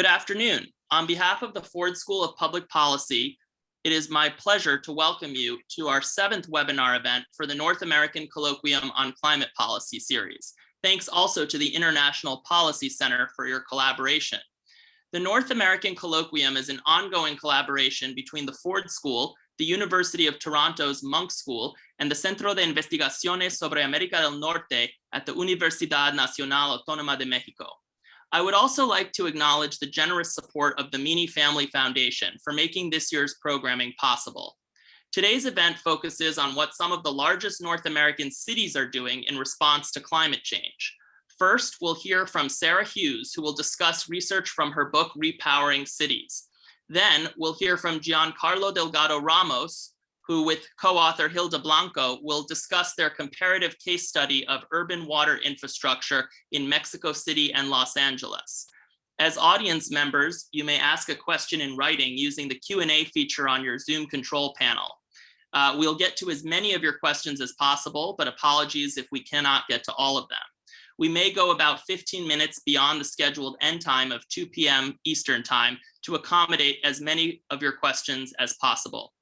Good afternoon. On behalf of the Ford School of Public Policy, it is my pleasure to welcome you to our seventh webinar event for the North American Colloquium on Climate Policy series. Thanks also to the International Policy Center for your collaboration. The North American Colloquium is an ongoing collaboration between the Ford School, the University of Toronto's Munk School, and the Centro de Investigaciones sobre América del Norte at the Universidad Nacional Autónoma de México. I would also like to acknowledge the generous support of the Meany Family Foundation for making this year's programming possible. Today's event focuses on what some of the largest North American cities are doing in response to climate change. First, we'll hear from Sarah Hughes, who will discuss research from her book, Repowering Cities. Then we'll hear from Giancarlo Delgado Ramos, who with co-author Hilda Blanco will discuss their comparative case study of urban water infrastructure in Mexico City and Los Angeles. As audience members, you may ask a question in writing using the Q&A feature on your Zoom control panel. Uh, we'll get to as many of your questions as possible, but apologies if we cannot get to all of them we may go about 15 minutes beyond the scheduled end time of 2 p.m. Eastern time to accommodate as many of your questions as possible.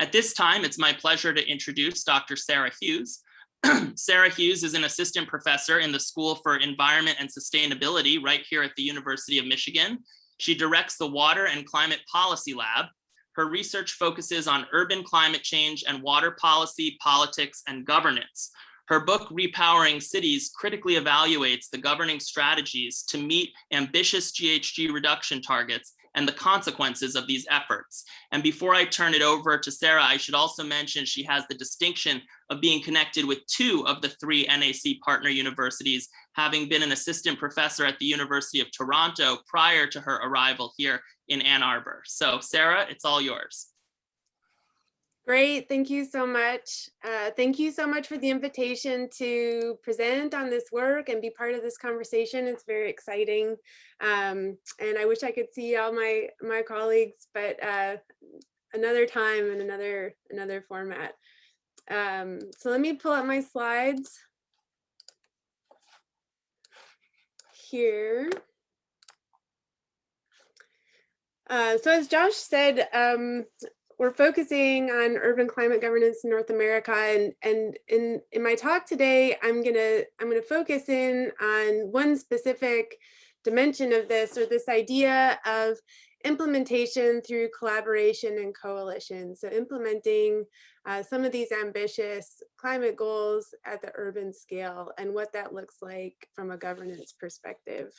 At this time, it's my pleasure to introduce Dr. Sarah Hughes. Sarah Hughes is an assistant professor in the School for Environment and Sustainability right here at the University of Michigan. She directs the Water and Climate Policy Lab. Her research focuses on urban climate change and water policy, politics, and governance. Her book, Repowering Cities, critically evaluates the governing strategies to meet ambitious GHG reduction targets and the consequences of these efforts. And before I turn it over to Sarah, I should also mention she has the distinction of being connected with two of the three NAC partner universities, having been an assistant professor at the University of Toronto prior to her arrival here in Ann Arbor. So Sarah, it's all yours. Great, thank you so much. Uh, thank you so much for the invitation to present on this work and be part of this conversation. It's very exciting. Um, and I wish I could see all my, my colleagues, but uh, another time and another, another format. Um, so let me pull up my slides here. Uh, so as Josh said, um, we're focusing on urban climate governance in North America. And, and in, in my talk today, I'm gonna, I'm gonna focus in on one specific dimension of this or this idea of implementation through collaboration and coalition. So implementing uh, some of these ambitious climate goals at the urban scale and what that looks like from a governance perspective.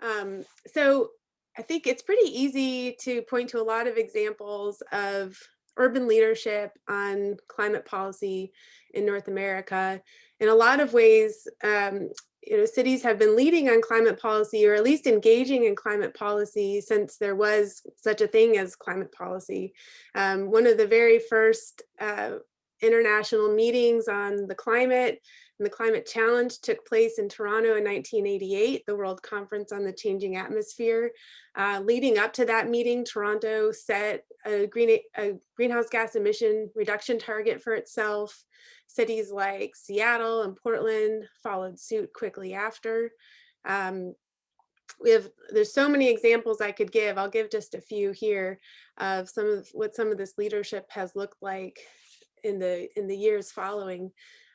Um, so I think it's pretty easy to point to a lot of examples of urban leadership on climate policy in North America. In a lot of ways, um, you know, cities have been leading on climate policy or at least engaging in climate policy since there was such a thing as climate policy. Um, one of the very first uh, international meetings on the climate and the climate challenge took place in Toronto in 1988, the World Conference on the Changing Atmosphere. Uh, leading up to that meeting, Toronto set a, green, a greenhouse gas emission reduction target for itself. Cities like Seattle and Portland followed suit quickly after. Um, we have there's so many examples I could give. I'll give just a few here of some of what some of this leadership has looked like in the in the years following.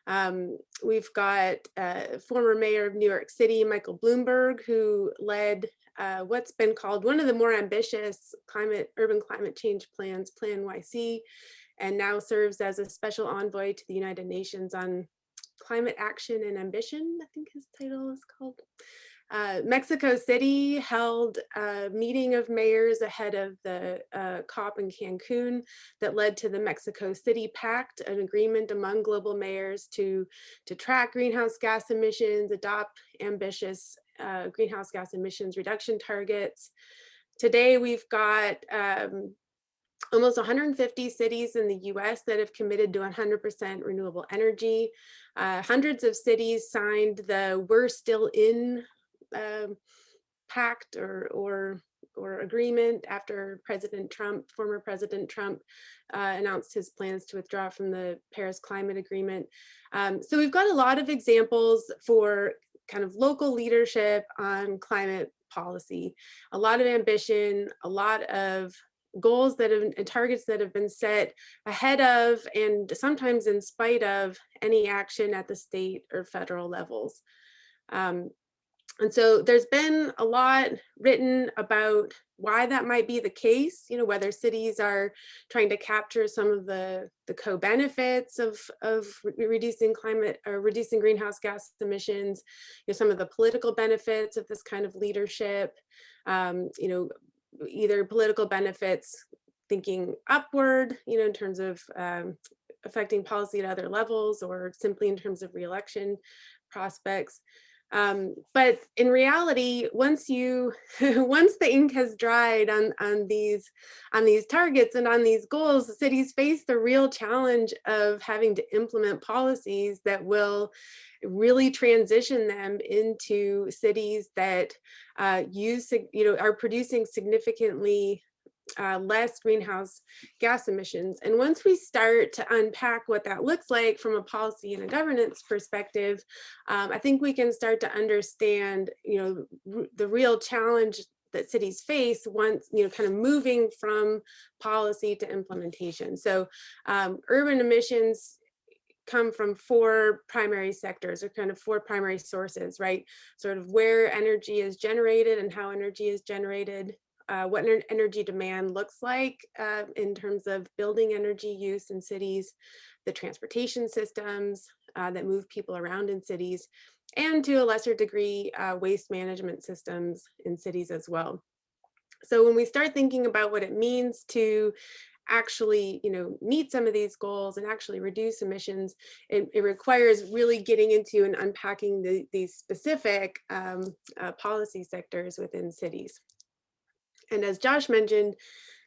Um, we've got uh, former mayor of New York City, Michael Bloomberg, who led uh, what's been called one of the more ambitious climate urban climate change plans, PlaNYC, and now serves as a special envoy to the United Nations on climate action and ambition, I think his title is called. Uh, Mexico City held a meeting of mayors ahead of the uh, COP in Cancun that led to the Mexico City Pact, an agreement among global mayors to, to track greenhouse gas emissions, adopt ambitious uh, greenhouse gas emissions reduction targets. Today, we've got um, almost 150 cities in the US that have committed to 100% renewable energy. Uh, hundreds of cities signed the We're Still In um, pact or, or, or agreement after President Trump, former President Trump uh, announced his plans to withdraw from the Paris Climate Agreement. Um, so we've got a lot of examples for kind of local leadership on climate policy, a lot of ambition, a lot of goals that have and targets that have been set ahead of and sometimes in spite of any action at the state or federal levels. Um, and so there's been a lot written about why that might be the case, you know, whether cities are trying to capture some of the, the co-benefits of, of re reducing climate or reducing greenhouse gas emissions, you know, some of the political benefits of this kind of leadership, um, you know, either political benefits thinking upward, you know, in terms of um, affecting policy at other levels or simply in terms of reelection prospects. Um, but in reality, once you, once the ink has dried on, on these, on these targets and on these goals, cities face the real challenge of having to implement policies that will really transition them into cities that uh, use, you know, are producing significantly uh, less greenhouse gas emissions. And once we start to unpack what that looks like from a policy and a governance perspective, um, I think we can start to understand, you know, the real challenge that cities face once, you know, kind of moving from policy to implementation. So um, urban emissions come from four primary sectors or kind of four primary sources, right? Sort of where energy is generated and how energy is generated, uh, what energy demand looks like uh, in terms of building energy use in cities, the transportation systems uh, that move people around in cities, and to a lesser degree, uh, waste management systems in cities as well. So when we start thinking about what it means to actually you know meet some of these goals and actually reduce emissions it, it requires really getting into and unpacking the, these specific um, uh, policy sectors within cities and as Josh mentioned,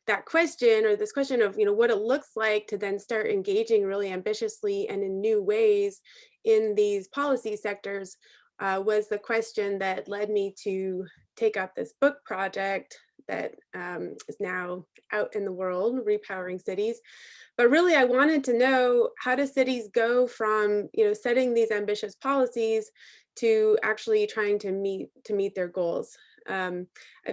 that question or this question of you know what it looks like to then start engaging really ambitiously and in new ways in these policy sectors uh, was the question that led me to take up this book project that um, is now out in the world, Repowering Cities. But really, I wanted to know how do cities go from you know setting these ambitious policies to actually trying to meet to meet their goals. Um,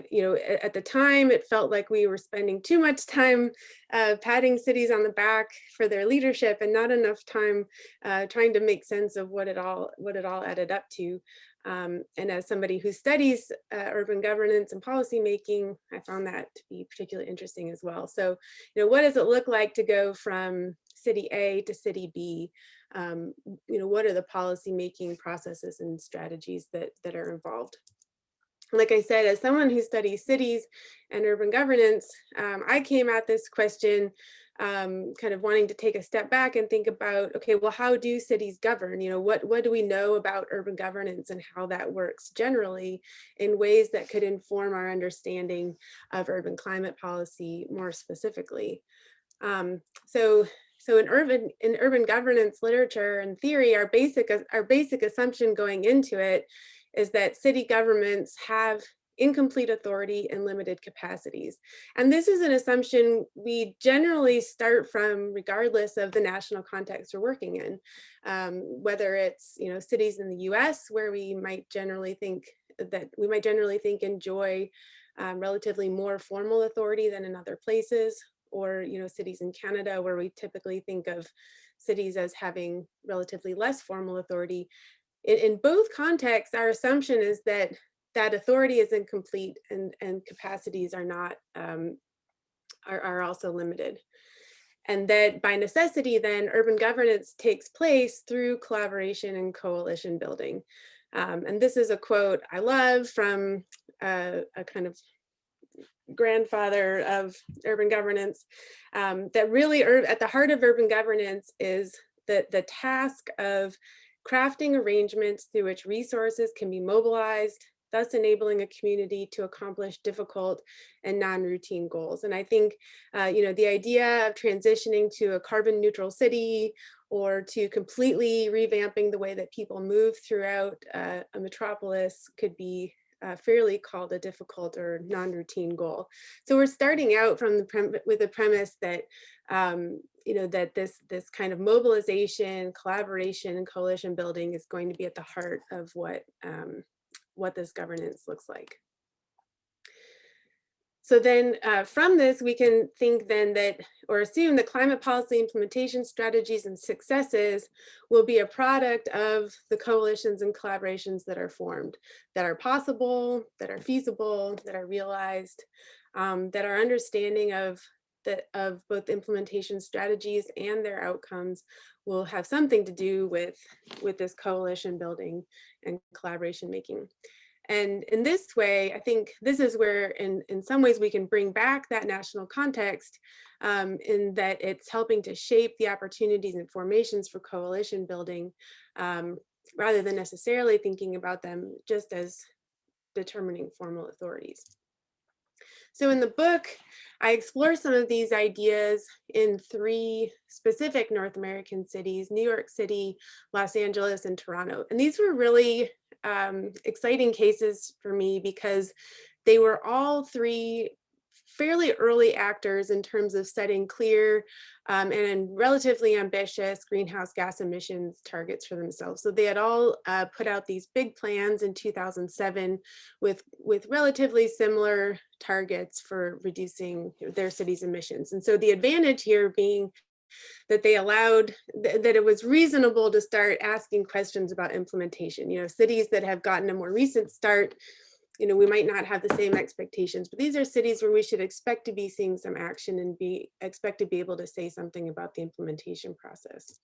you know, at, the time, it felt like we were spending too much time uh, patting cities on the back for their leadership and not enough time uh, trying to make sense of what it all what it all added up to. Um, and as somebody who studies uh, urban governance and policymaking, I found that to be particularly interesting as well. So, you know, what does it look like to go from city A to city B? Um, you know, what are the policymaking processes and strategies that, that are involved? Like I said, as someone who studies cities and urban governance, um, I came at this question um, kind of wanting to take a step back and think about, okay, well, how do cities govern? You know, what, what do we know about urban governance and how that works generally in ways that could inform our understanding of urban climate policy more specifically? Um, so so in urban in urban governance literature and theory, our basic our basic assumption going into it is that city governments have incomplete authority and limited capacities. And this is an assumption we generally start from regardless of the national context we're working in, um, whether it's you know cities in the US where we might generally think that we might generally think enjoy um, relatively more formal authority than in other places, or you know cities in Canada where we typically think of cities as having relatively less formal authority in, in both contexts, our assumption is that that authority is incomplete and, and capacities are not, um, are, are also limited. And that by necessity, then urban governance takes place through collaboration and coalition building. Um, and this is a quote I love from a, a kind of grandfather of urban governance um, that really at the heart of urban governance is the, the task of crafting arrangements through which resources can be mobilized, thus enabling a community to accomplish difficult and non-routine goals. And I think, uh, you know, the idea of transitioning to a carbon neutral city or to completely revamping the way that people move throughout uh, a metropolis could be uh, fairly called a difficult or non-routine goal. So we're starting out from the with the premise that um, you know that this this kind of mobilization, collaboration, and coalition building is going to be at the heart of what um, what this governance looks like. So then uh, from this, we can think then that, or assume that climate policy implementation strategies and successes will be a product of the coalitions and collaborations that are formed, that are possible, that are feasible, that are realized, um, that our understanding of the, of both implementation strategies and their outcomes will have something to do with, with this coalition building and collaboration making. And in this way, I think this is where in, in some ways we can bring back that national context um, in that it's helping to shape the opportunities and formations for coalition building um, rather than necessarily thinking about them just as determining formal authorities. So in the book, I explore some of these ideas in three specific North American cities, New York City, Los Angeles, and Toronto. And these were really um, exciting cases for me because they were all three fairly early actors in terms of setting clear um, and relatively ambitious greenhouse gas emissions targets for themselves. So they had all uh, put out these big plans in 2007 with, with relatively similar targets for reducing their city's emissions. And so the advantage here being that they allowed th that it was reasonable to start asking questions about implementation. You know, cities that have gotten a more recent start, you know, we might not have the same expectations, but these are cities where we should expect to be seeing some action and be expect to be able to say something about the implementation process.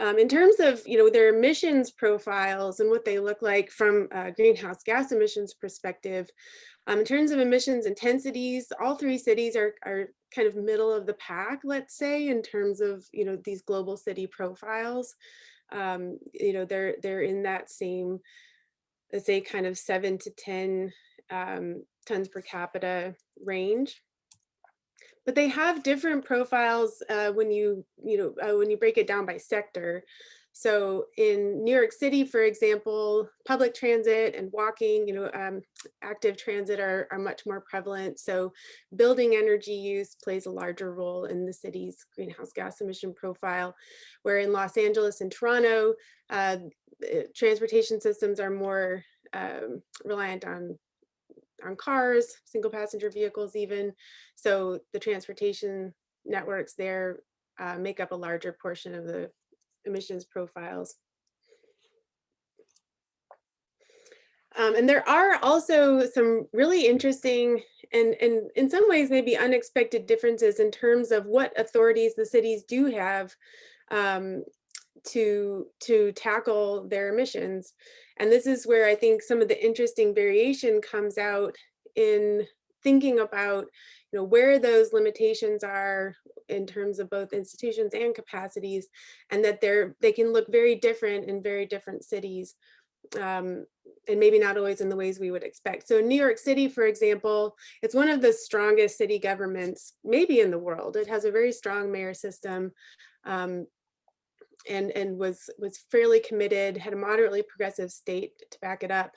Um, in terms of you know their emissions profiles and what they look like from a greenhouse gas emissions perspective, um, in terms of emissions intensities, all three cities are, are kind of middle of the pack, let's say, in terms of you know these global city profiles. Um, you know they're they're in that same, let's say, kind of seven to ten um, tons per capita range but they have different profiles uh, when you, you know, uh, when you break it down by sector. So in New York City, for example, public transit and walking, you know, um, active transit are, are much more prevalent. So building energy use plays a larger role in the city's greenhouse gas emission profile, where in Los Angeles and Toronto, uh, transportation systems are more um, reliant on on cars, single passenger vehicles even. So the transportation networks there uh, make up a larger portion of the emissions profiles. Um, and there are also some really interesting and, and in some ways maybe unexpected differences in terms of what authorities the cities do have um, to, to tackle their emissions. And this is where I think some of the interesting variation comes out in thinking about you know, where those limitations are in terms of both institutions and capacities, and that they're they can look very different in very different cities, um, and maybe not always in the ways we would expect. So New York City, for example, it's one of the strongest city governments, maybe in the world. It has a very strong mayor system. Um, and and was was fairly committed, had a moderately progressive state to back it up.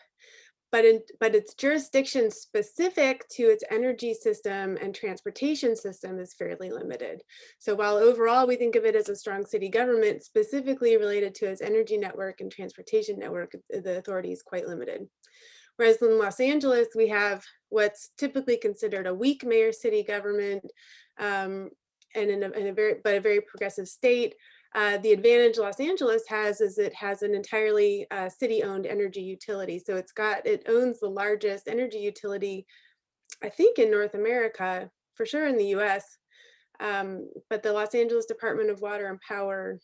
But, in, but its jurisdiction specific to its energy system and transportation system is fairly limited. So while overall we think of it as a strong city government, specifically related to its energy network and transportation network, the authority is quite limited. Whereas in Los Angeles, we have what's typically considered a weak mayor city government um, and in a, in a very, but a very progressive state uh, the advantage Los Angeles has is it has an entirely uh, city-owned energy utility. So it's got, it owns the largest energy utility, I think in North America, for sure in the US. Um, but the Los Angeles Department of Water and Power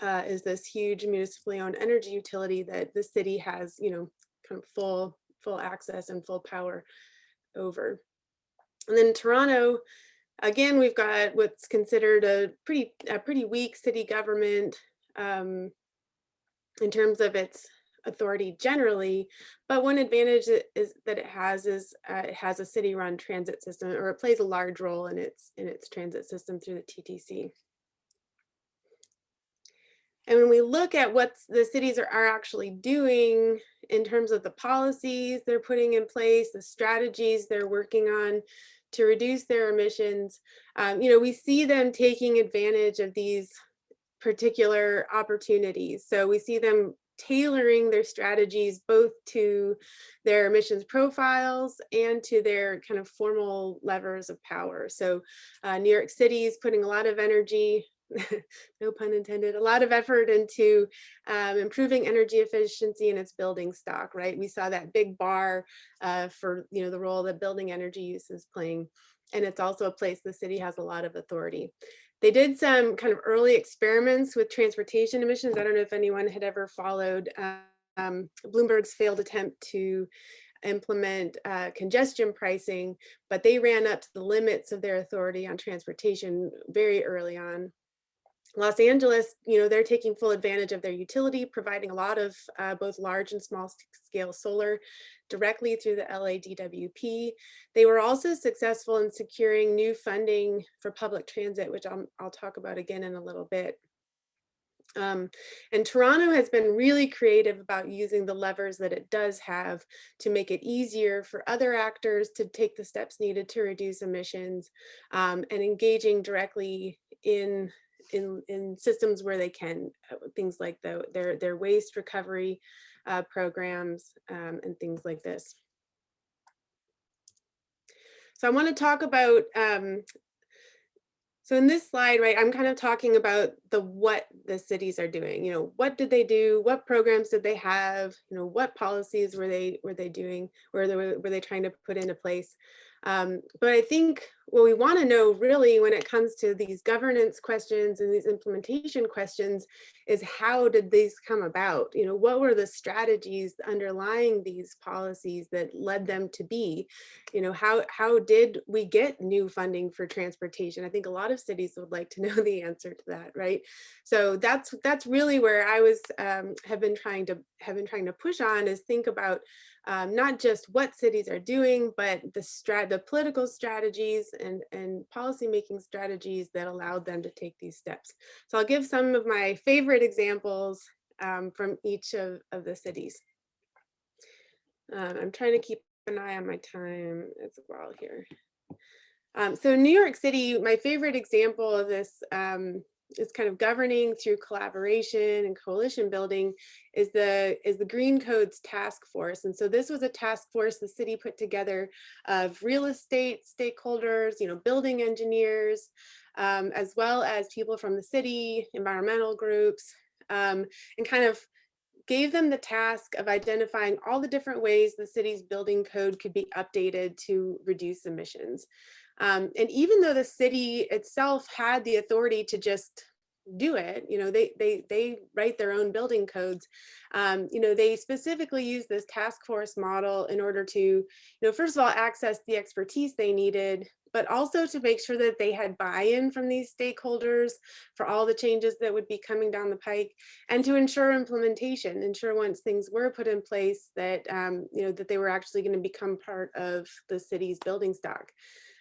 uh, is this huge municipally owned energy utility that the city has, you know, kind of full, full access and full power over. And then Toronto, Again, we've got what's considered a pretty, a pretty weak city government um, in terms of its authority generally, but one advantage is that it has is uh, it has a city-run transit system, or it plays a large role in its in its transit system through the TTC. And when we look at what the cities are, are actually doing in terms of the policies they're putting in place, the strategies they're working on to reduce their emissions. Um, you know, we see them taking advantage of these particular opportunities. So we see them tailoring their strategies both to their emissions profiles and to their kind of formal levers of power. So uh, New York City is putting a lot of energy, no pun intended, a lot of effort into um, improving energy efficiency in its building stock, right? We saw that big bar uh, for, you know, the role that building energy use is playing. And it's also a place the city has a lot of authority. They did some kind of early experiments with transportation emissions. I don't know if anyone had ever followed um, Bloomberg's failed attempt to implement uh, congestion pricing, but they ran up to the limits of their authority on transportation very early on. Los Angeles, you know, they're taking full advantage of their utility, providing a lot of uh, both large and small scale solar directly through the LADWP. They were also successful in securing new funding for public transit, which I'll, I'll talk about again in a little bit. Um, and Toronto has been really creative about using the levers that it does have to make it easier for other actors to take the steps needed to reduce emissions um, and engaging directly in in in systems where they can uh, things like the, their their waste recovery uh, programs um, and things like this. So I want to talk about um, so in this slide, right, I'm kind of talking about the what the cities are doing. You know, what did they do? What programs did they have? You know, what policies were they were they doing? Were they were they trying to put into place? Um, but I think what we want to know really when it comes to these governance questions and these implementation questions is how did these come about? You know, what were the strategies underlying these policies that led them to be? You know, how, how did we get new funding for transportation? I think a lot of cities would like to know the answer to that, right? So that's that's really where I was um, have been trying to have been trying to push on is think about um, not just what cities are doing, but the strat the political strategies and, and policymaking strategies that allowed them to take these steps. So I'll give some of my favorite examples um, from each of, of the cities. Um, I'm trying to keep an eye on my time as well here. Um, so New York City, my favorite example of this um, is kind of governing through collaboration and coalition building is the is the green codes task force. And so this was a task force the city put together of real estate stakeholders you know building engineers um, as well as people from the city environmental groups um, and kind of gave them the task of identifying all the different ways the city's building code could be updated to reduce emissions um, and even though the city itself had the authority to just do it, you know, they they they write their own building codes. Um, you know, they specifically use this task force model in order to, you know, first of all, access the expertise they needed, but also to make sure that they had buy-in from these stakeholders for all the changes that would be coming down the pike and to ensure implementation, ensure once things were put in place that, um, you know, that they were actually going to become part of the city's building stock.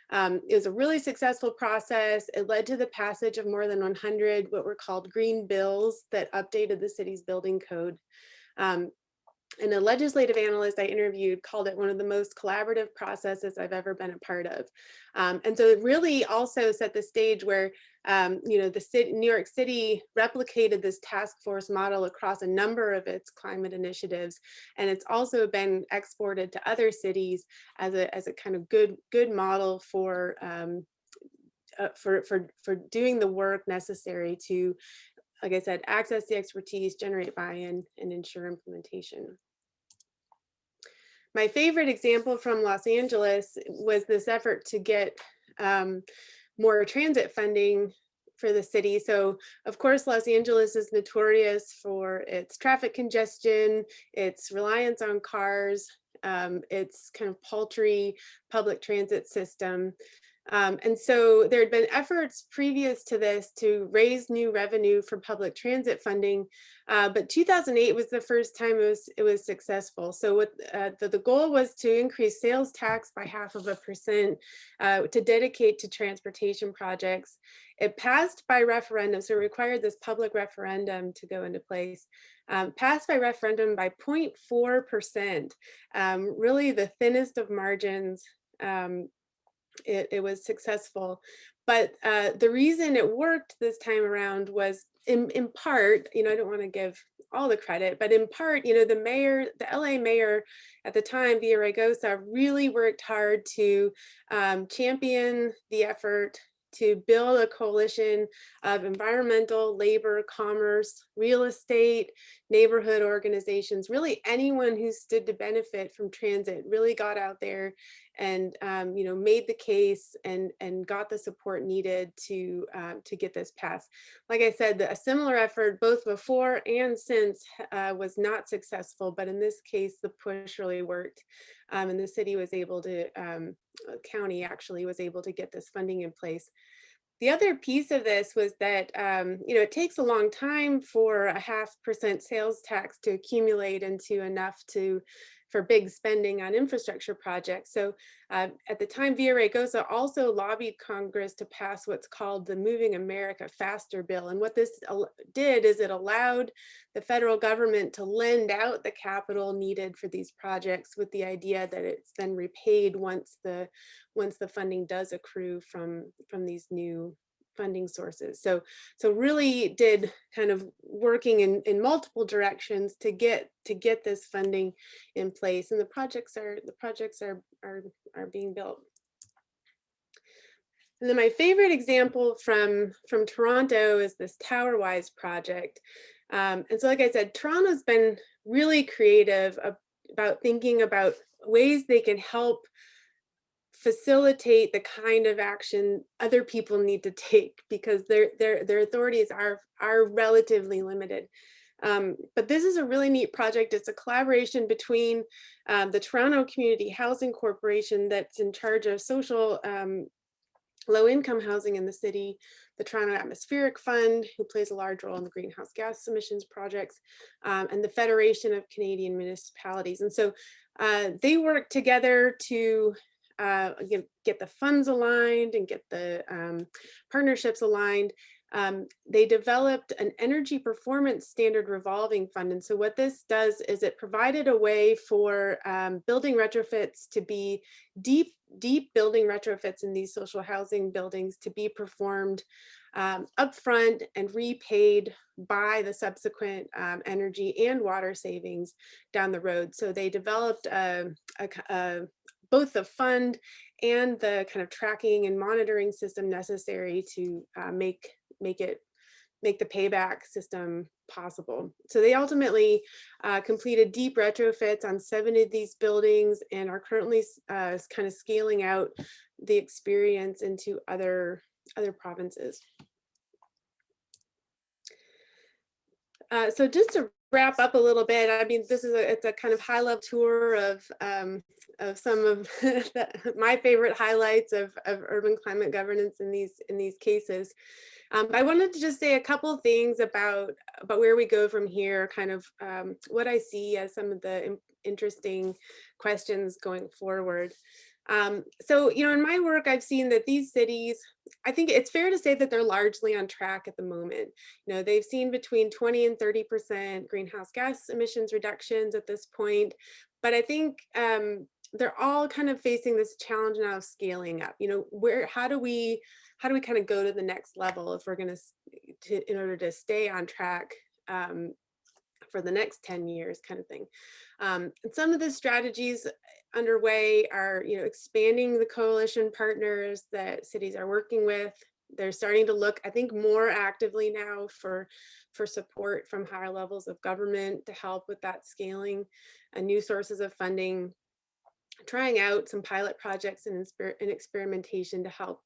Um, it was a really successful process. It led to the passage of more than 100 what were called green bills that updated the city's building code. Um, and a legislative analyst I interviewed called it one of the most collaborative processes I've ever been a part of. Um, and so it really also set the stage where, um, you know, the city, New York City replicated this task force model across a number of its climate initiatives. And it's also been exported to other cities as a, as a kind of good, good model for, um, uh, for, for, for doing the work necessary to like I said, access the expertise, generate buy-in, and ensure implementation. My favorite example from Los Angeles was this effort to get um, more transit funding for the city. So of course, Los Angeles is notorious for its traffic congestion, its reliance on cars, um, its kind of paltry public transit system. Um, and so there had been efforts previous to this to raise new revenue for public transit funding, uh, but 2008 was the first time it was it was successful. So what uh, the, the goal was to increase sales tax by half of a percent uh, to dedicate to transportation projects. It passed by referendum, so it required this public referendum to go into place. Um, passed by referendum by 0.4%, um, really the thinnest of margins um, it, it was successful. But uh, the reason it worked this time around was in, in part, you know, I don't want to give all the credit, but in part, you know, the mayor, the LA mayor at the time, Villaraigosa, really worked hard to um, champion the effort to build a coalition of environmental, labor, commerce, real estate, neighborhood organizations, really anyone who stood to benefit from transit really got out there and um, you know made the case and and got the support needed to um, to get this passed. Like I said, a similar effort both before and since uh, was not successful, but in this case, the push really worked. Um, and the city was able to, um, uh, county actually was able to get this funding in place. The other piece of this was that, um, you know, it takes a long time for a half percent sales tax to accumulate into enough to for big spending on infrastructure projects. So uh, at the time, Villaraigosa also lobbied Congress to pass what's called the Moving America Faster Bill. And what this did is it allowed the federal government to lend out the capital needed for these projects with the idea that it's then repaid once the once the funding does accrue from from these new funding sources. So, so really did kind of working in, in multiple directions to get to get this funding in place. And the projects are the projects are are are being built. And then my favorite example from from Toronto is this TowerWise project. Um, and so, like I said, Toronto's been really creative about thinking about ways they can help facilitate the kind of action other people need to take because their their their authorities are are relatively limited. Um, but this is a really neat project. It's a collaboration between um, the Toronto Community Housing Corporation that's in charge of social um, low income housing in the city, the Toronto Atmospheric Fund, who plays a large role in the greenhouse gas emissions projects, um, and the Federation of Canadian Municipalities. And so uh, they work together to uh, get, get the funds aligned and get the um, partnerships aligned, um, they developed an energy performance standard revolving fund. And so what this does is it provided a way for um, building retrofits to be deep, deep building retrofits in these social housing buildings to be performed um, upfront and repaid by the subsequent um, energy and water savings down the road. So they developed a, a, a both the fund and the kind of tracking and monitoring system necessary to uh, make make it make the payback system possible. So they ultimately uh, completed deep retrofits on seven of these buildings and are currently uh, kind of scaling out the experience into other other provinces. Uh, so just to wrap up a little bit, I mean, this is a, it's a kind of high level tour of, um, of some of the, my favorite highlights of, of urban climate governance in these, in these cases. Um, I wanted to just say a couple things about, about where we go from here, kind of um, what I see as some of the interesting questions going forward. Um, so, you know, in my work, I've seen that these cities, I think it's fair to say that they're largely on track at the moment. You know, they've seen between 20 and 30% greenhouse gas emissions reductions at this point. But I think um, they're all kind of facing this challenge now of scaling up. You know, where, how do we, how do we kind of go to the next level if we're going to, in order to stay on track um, for the next 10 years kind of thing. Um, and some of the strategies underway are, you know, expanding the coalition partners that cities are working with. They're starting to look, I think, more actively now for, for support from higher levels of government to help with that scaling and new sources of funding, trying out some pilot projects and, and experimentation to help,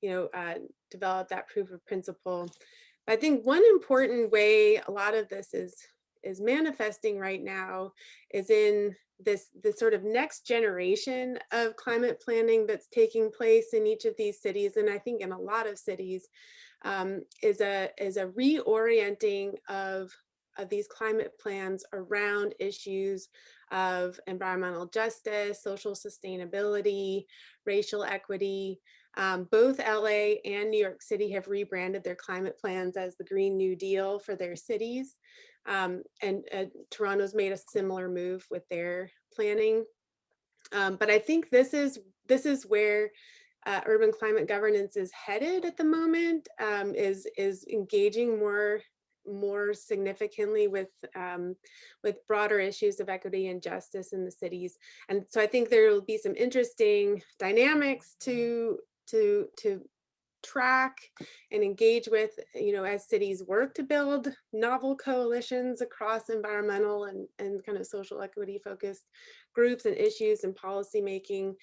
you know, uh, develop that proof of principle. I think one important way a lot of this is is manifesting right now is in this this sort of next generation of climate planning that's taking place in each of these cities, and I think in a lot of cities, um, is a is a reorienting of of these climate plans around issues of environmental justice, social sustainability, racial equity. Um, both LA and New York City have rebranded their climate plans as the Green New Deal for their cities. Um, and uh, Toronto's made a similar move with their planning. Um, but I think this is this is where uh, urban climate governance is headed at the moment, um, is is engaging more more significantly with um, with broader issues of equity and justice in the cities. And so I think there will be some interesting dynamics to to to track and engage with, you know, as cities work to build novel coalitions across environmental and, and kind of social equity focused groups and issues and policymaking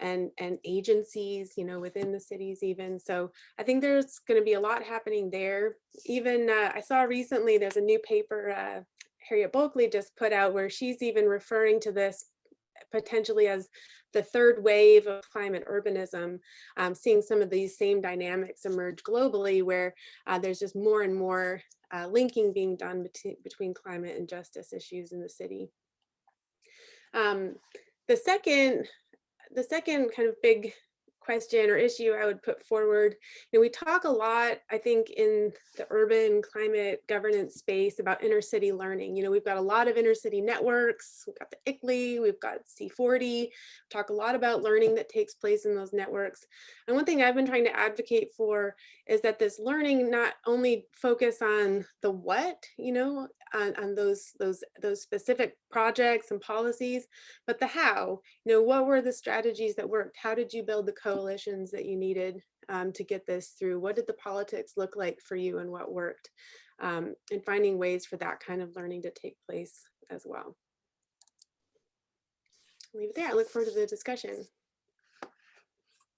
and, and agencies, you know, within the cities even. So I think there's going to be a lot happening there. Even uh, I saw recently there's a new paper uh, Harriet Bulkeley just put out where she's even referring to this potentially as the third wave of climate urbanism, um, seeing some of these same dynamics emerge globally where uh, there's just more and more uh, linking being done between, between climate and justice issues in the city. Um, the second, the second kind of big question or issue I would put forward. You know, we talk a lot, I think, in the urban climate governance space about inner city learning. You know, we've got a lot of inner city networks, we've got the ICLEI, we've got C40, talk a lot about learning that takes place in those networks. And one thing I've been trying to advocate for is that this learning not only focus on the what, you know, on, on those, those, those specific projects and policies, but the how, you know, what were the strategies that worked? How did you build the coalitions that you needed um, to get this through? What did the politics look like for you and what worked? Um, and finding ways for that kind of learning to take place as well. I'll leave it there. I look forward to the discussion.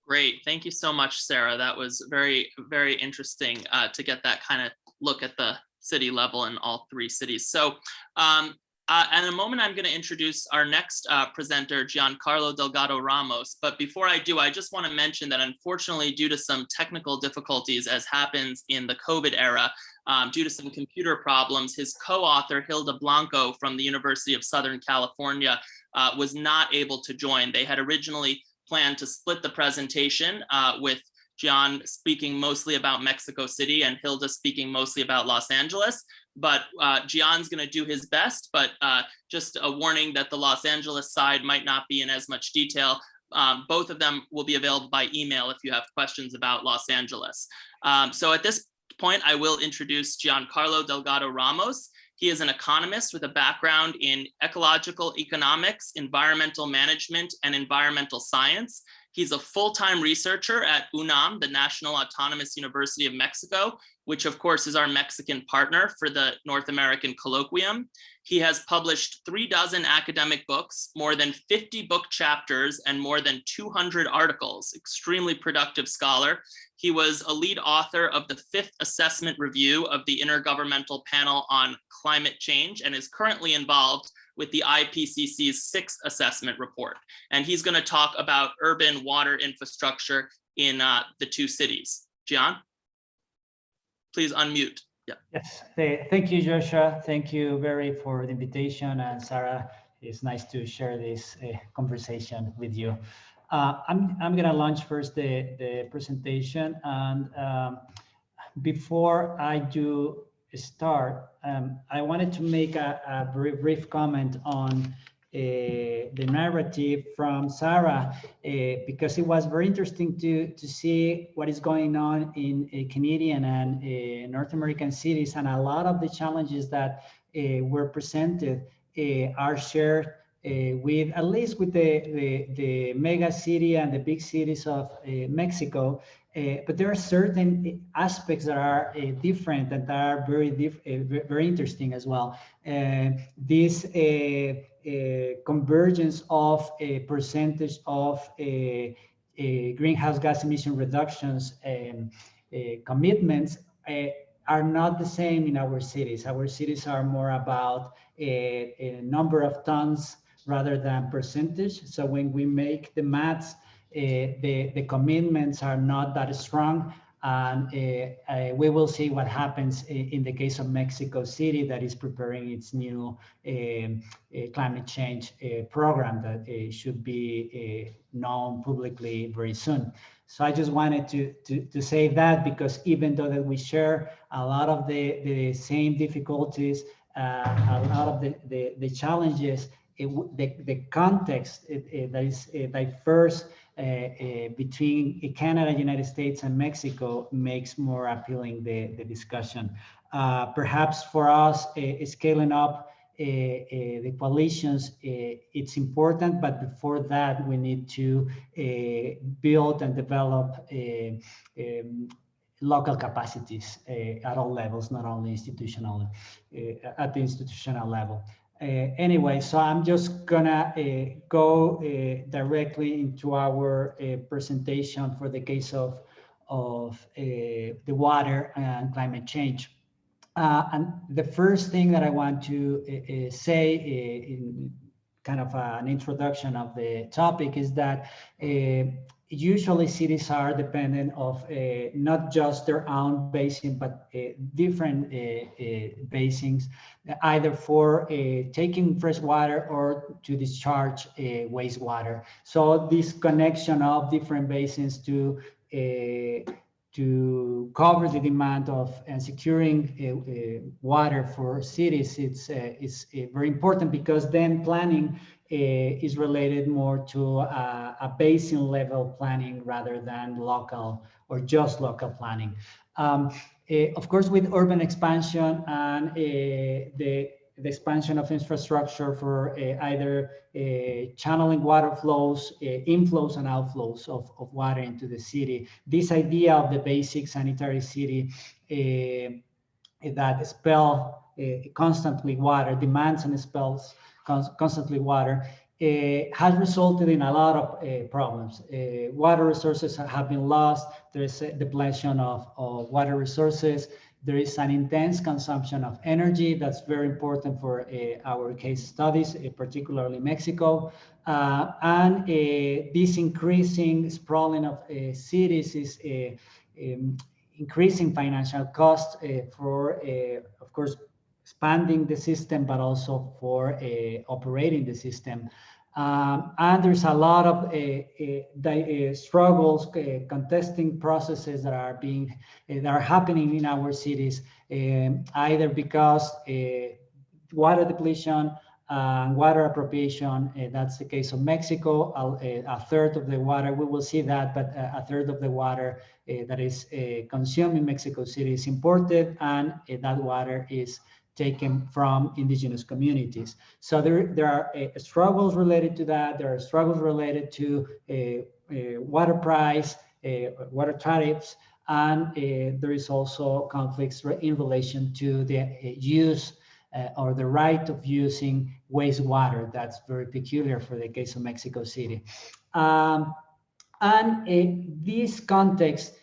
Great. Thank you so much, Sarah. That was very, very interesting uh, to get that kind of look at the city level in all three cities. So um, uh, in a moment, I'm going to introduce our next uh, presenter, Giancarlo Delgado Ramos. But before I do, I just want to mention that unfortunately, due to some technical difficulties, as happens in the COVID era, um, due to some computer problems, his co-author, Hilda Blanco from the University of Southern California, uh, was not able to join. They had originally planned to split the presentation uh, with Gian speaking mostly about Mexico City and Hilda speaking mostly about Los Angeles. But uh, Gian's going to do his best, but uh, just a warning that the Los Angeles side might not be in as much detail. Um, both of them will be available by email if you have questions about Los Angeles. Um, so at this point, I will introduce Giancarlo Delgado Ramos. He is an economist with a background in ecological economics, environmental management, and environmental science. He's a full-time researcher at UNAM, the National Autonomous University of Mexico, which of course is our Mexican partner for the North American Colloquium. He has published three dozen academic books, more than 50 book chapters, and more than 200 articles, extremely productive scholar. He was a lead author of the fifth assessment review of the Intergovernmental Panel on Climate Change and is currently involved with the IPCC's sixth assessment report. And he's gonna talk about urban water infrastructure in uh, the two cities. Gian, please unmute. Yeah. Yes, thank you, Joshua. Thank you very for the invitation. And Sarah, it's nice to share this uh, conversation with you. Uh, I'm, I'm going to launch first the, the presentation. And um, before I do start, um, I wanted to make a, a brief comment on uh, the narrative from Sarah, uh, because it was very interesting to, to see what is going on in uh, Canadian and uh, North American cities. And a lot of the challenges that uh, were presented uh, are shared Uh, with, at least with the, the, the, mega city and the big cities of uh, Mexico. Uh, but there are certain aspects that are uh, different and that are very uh, very interesting as well. Uh, this convergence of a percentage of greenhouse gas emission reductions um, commitments are not the same in our cities. Our cities are more about a, a number of tons rather than percentage. So when we make the maths, uh, the, the commitments are not that strong. And uh, uh, we will see what happens in the case of Mexico City that is preparing its new um, climate change program that should be known publicly very soon. So I just wanted to, to, to say that because even though that we share a lot of the, the same difficulties, uh, a lot of the, the, the challenges, the, the context that is diverse uh, uh, between Canada, United States, and Mexico makes more appealing the, the discussion. Uh, perhaps for us, uh, scaling up uh, uh, the coalitions, uh, it's important, but before that, we need to build and develop um, local capacities at all levels, not only institutional, at the institutional level. Uh, anyway, so I'm just gonna uh, go uh, directly into our uh, presentation for the case of of uh, the water and climate change. Uh, and the first thing that I want to say in kind of an introduction of the topic is that usually cities are dependent of uh, not just their own basin, but different basins, either for taking fresh water or to discharge wastewater. So this connection of different basins to to cover the demand of and securing uh, uh, water for cities, it's uh, it's uh, very important because then planning uh, is related more to a, a, basin level planning rather than local or just local planning. Um, uh, of course, with urban expansion and the the expansion of infrastructure for uh, either uh, channeling water flows, uh, inflows and outflows of, of water into the city. This idea of the basic sanitary city that spell constantly water, demands and spells constantly water, uh, has resulted in a lot of uh, problems. Uh, water resources have been lost. There's a depletion of, of water resources. There is an intense consumption of energy that's very important for uh, our case studies, uh, particularly Mexico. Uh, and this increasing sprawling of cities is um, increasing financial costs for, of course, expanding the system, but also for uh, operating the system. Um, and there's a lot of uh, uh, uh, struggles, uh, contesting processes that are being uh, that are happening in our cities, um, either because water depletion and water appropriation. that's the case of Mexico. A, a, third of the water, we will see that, but a, third of the water that is consumed in Mexico City is imported, and that water is taken from indigenous communities. So there, there are uh, struggles related to that. There are struggles related to uh, water price, water tariffs, and there is also conflicts in relation to the use or the right of using wastewater. That's very peculiar for the case of Mexico City. Um, and in this context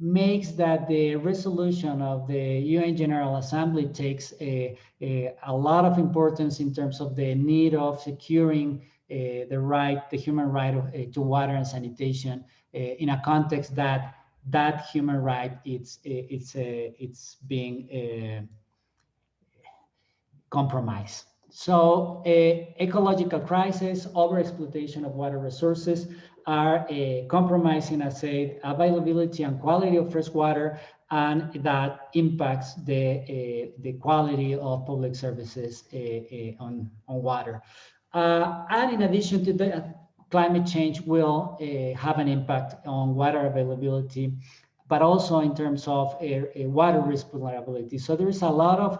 makes that the resolution of the UN General Assembly takes a, a, a lot of importance in terms of the need of securing uh, the right, the human right of, uh, to water and sanitation uh, in a context that that human right it's it's it's being compromised. So ecological crisis, overexploitation of water resources, are uh, compromising, I said, availability and quality of fresh water, and that impacts the uh, the quality of public services uh, uh on on water. Uh, and in addition to that, climate change will uh, have an impact on water availability, but also in terms of water risk vulnerability. So there is a lot of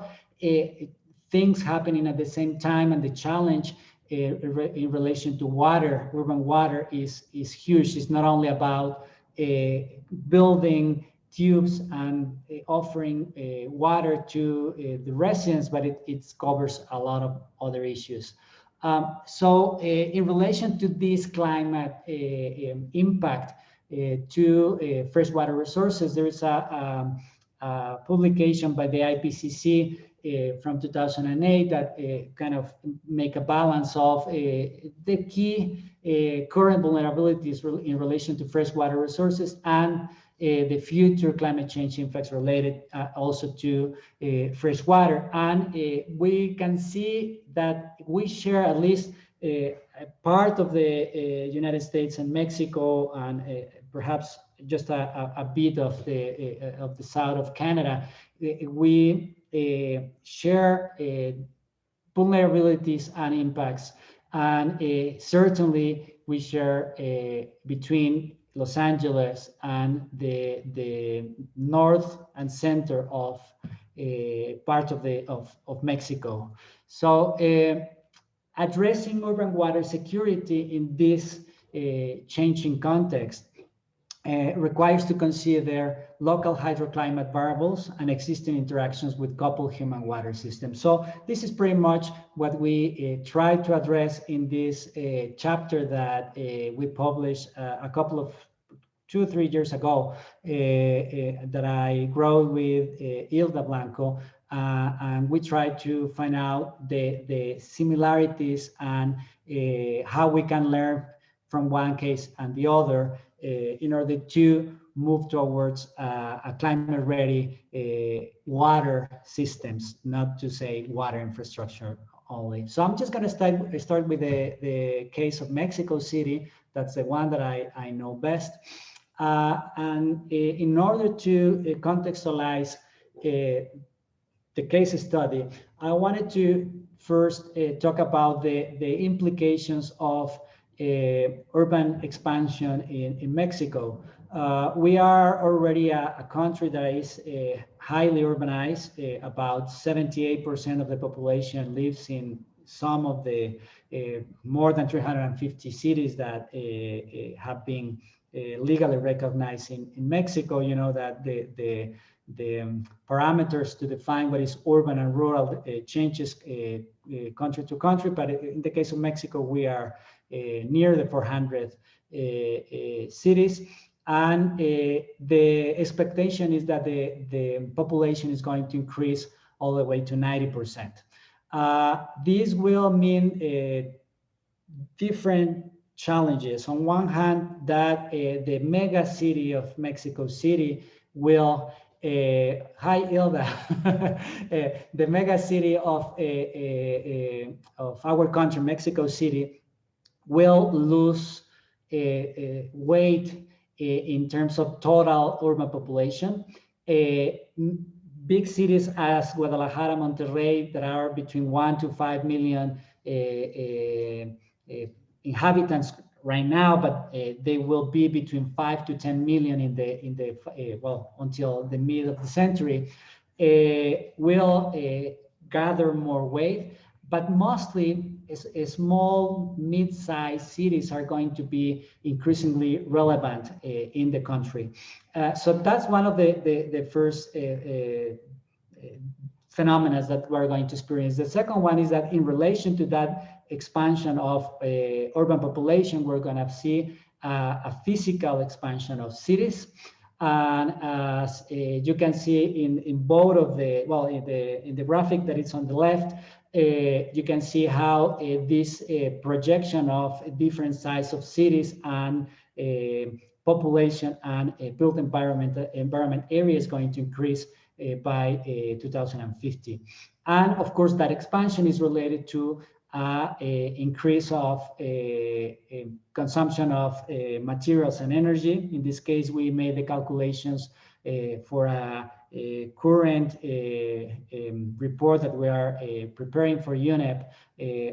things happening at the same time, and the challenge in relation to water, urban water is, is huge. It's not only about uh, building tubes and uh, offering uh, water to uh, the residents, but it, it covers a lot of other issues. Um, so uh, in relation to this climate uh, um, impact to freshwater resources, there is a, um, a publication by the IPCC uh, from 2008 that uh, kind of make a balance of uh, the key uh, current vulnerabilities in relation to freshwater resources and uh, the future climate change impacts related uh, also to uh, fresh. And uh, we can see that we share at least uh, a part of the uh, United States and Mexico and uh, perhaps just a, a, a bit of the uh, of the south of Canada. Uh, We uh, share uh, vulnerabilities and impacts, and uh, certainly we share uh, between Los Angeles and the the north and center of uh, part of the of, of Mexico. So uh, addressing urban water security in this uh, changing context uh, requires to consider local hydroclimate variables and existing interactions with coupled human water systems. So this is pretty much what we uh, try to address in this uh, chapter that uh, we published uh, a couple of two, three years ago uh, uh, that I wrote with Hilda Blanco. Uh, and we try to find out the, the similarities and uh, how we can learn from one case and the other uh, in order to move towards uh, a climate ready uh, water systems, not to say water infrastructure only. So I'm just going to start, start with the, the case of Mexico City. That's the one that I, I know best. Uh, and uh, in order to uh, contextualize uh, the case study, I wanted to first talk about the, the implications of urban expansion in, in Mexico. Uh, we are already a, a country that is uh, highly urbanized. Uh, about 78% of the population lives in some of the uh, more than 350 cities that uh, uh, have been legally recognized in, in Mexico. You know that the, the the um, parameters to define what is urban and rural changes country to country. But in the case of Mexico, we are near the 400 uh, uh, cities. And uh, the expectation is that the, the population is going to increase all the way to 90%. Uh, this will mean uh, different challenges. On one hand, that uh, the mega city of Mexico City will uh, hi Ilda, uh, the mega city of, of our country, Mexico City, will lose weight in terms of total urban population. big cities as Guadalajara, Monterrey, that are between one to five million inhabitants right now, but uh, they will be between five to 10 million in the, in the uh, well, until the mid of the century, uh, will gather more weight, but mostly small, mid-sized cities are going to be increasingly relevant in the country. so that's one of the, the, the first phenomena that we're going to experience. The second one is that in relation to that expansion of uh, urban population, we're going to see uh, a physical expansion of cities. And as uh, you can see in, in both of the, well, in the, in the graphic that is on the left, uh, you can see how uh, this uh, projection of different size of cities and population and built environment, environment area is going to increase by 2050. And of course, that expansion is related to uh, increase of a, a consumption of uh, materials and energy. In this case, we made the calculations uh, for a, a current um, report that we are preparing for UNEP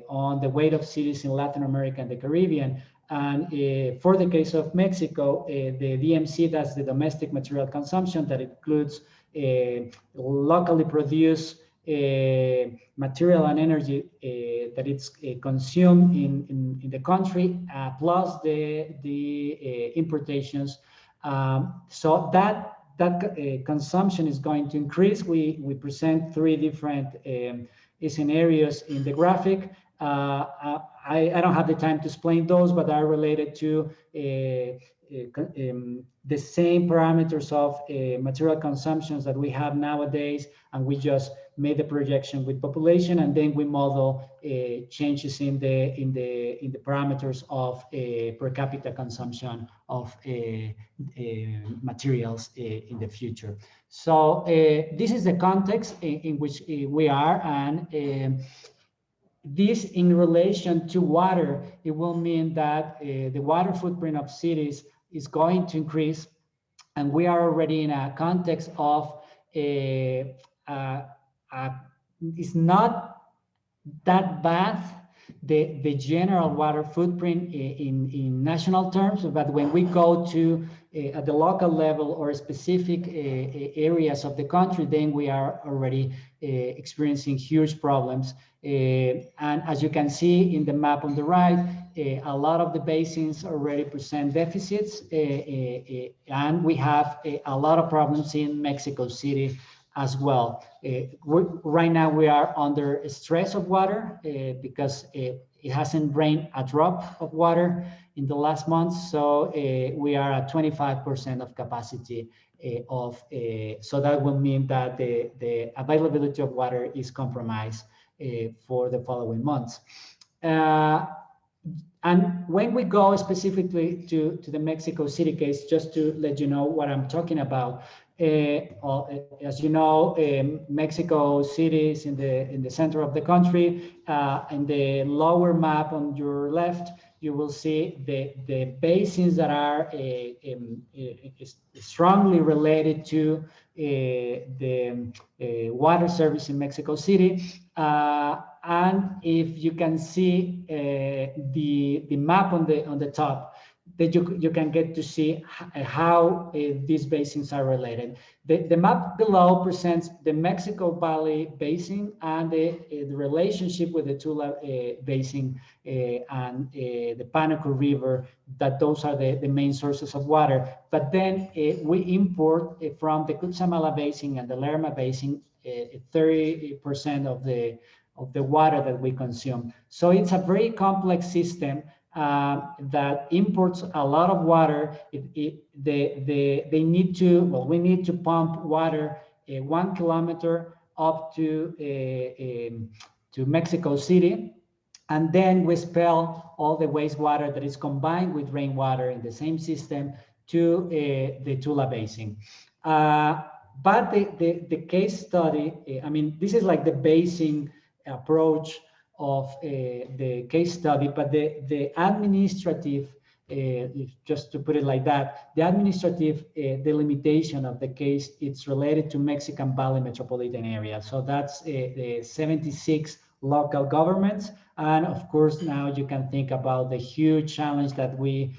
on the weight of cities in Latin America and the Caribbean. And uh, for the case of Mexico, uh, the DMC, that's the domestic material consumption that includes uh, locally produced material and energy that it's consumed in, in, in, the country, uh, plus the, the importations. Um, so that that consumption is going to increase. We, we present three different um, scenarios in the graphic. Uh, I, I, don't have the time to explain those, but are related to uh, uh, um, the same parameters of uh, material consumptions that we have nowadays, and we just made the projection with population, and then we model uh, changes in the in the in the parameters of uh, per capita consumption of uh, uh, materials in the future. So this is the context in, in which we are, and um, this in relation to water, it will mean that the water footprint of cities is going to increase, and we are already in a context of a, a uh, it's not that bad the the general water footprint in in national terms but when we go to at the local level or specific uh, areas of the country then we are already uh, experiencing huge problems uh, and as you can see in the map on the right uh, a lot of the basins already present deficits and we have a lot of problems in mexico city as well. Uh, right now we are under stress of water uh, because it, hasn't rained a drop of water in the last month. So uh, we are at 25% of capacity uh, of, uh, so that will mean that the, the availability of water is compromised for the following months. and when we go specifically to, to the Mexico City case, just to let you know what I'm talking about, uh, as you know, um, Mexico City is in the in the center of the country. Uh, in the lower map on your left, you will see the the basins that are uh, um, uh, strongly related to uh, the water service in Mexico City. and if you can see the the map on the on the top, that you, you can get to see how uh, these basins are related. The, the map below presents the Mexico Valley Basin and the, uh, the relationship with the Tula uh, Basin uh, and the Panuco River, that those are the, the main sources of water. But then we import from the Cutzamala Basin and the Lerma Basin 30% of the of the water that we consume. So it's a very complex system uh, that imports a lot of water. It, it, they, they, they need to, well, we need to pump water uh, one kilometer up to, uh, um, to Mexico City. And then we expel all the wastewater that is combined with rainwater in the same system to uh, the Tula Basin. Uh, but the, the, the, case study, I mean, this is like the basin approach of uh, the case study, but the, the administrative, uh, just to put it like that, the administrative uh, delimitation of the case, it's related to Mexican Valley metropolitan area. So that's the 76 local governments. And of course, now you can think about the huge challenge that we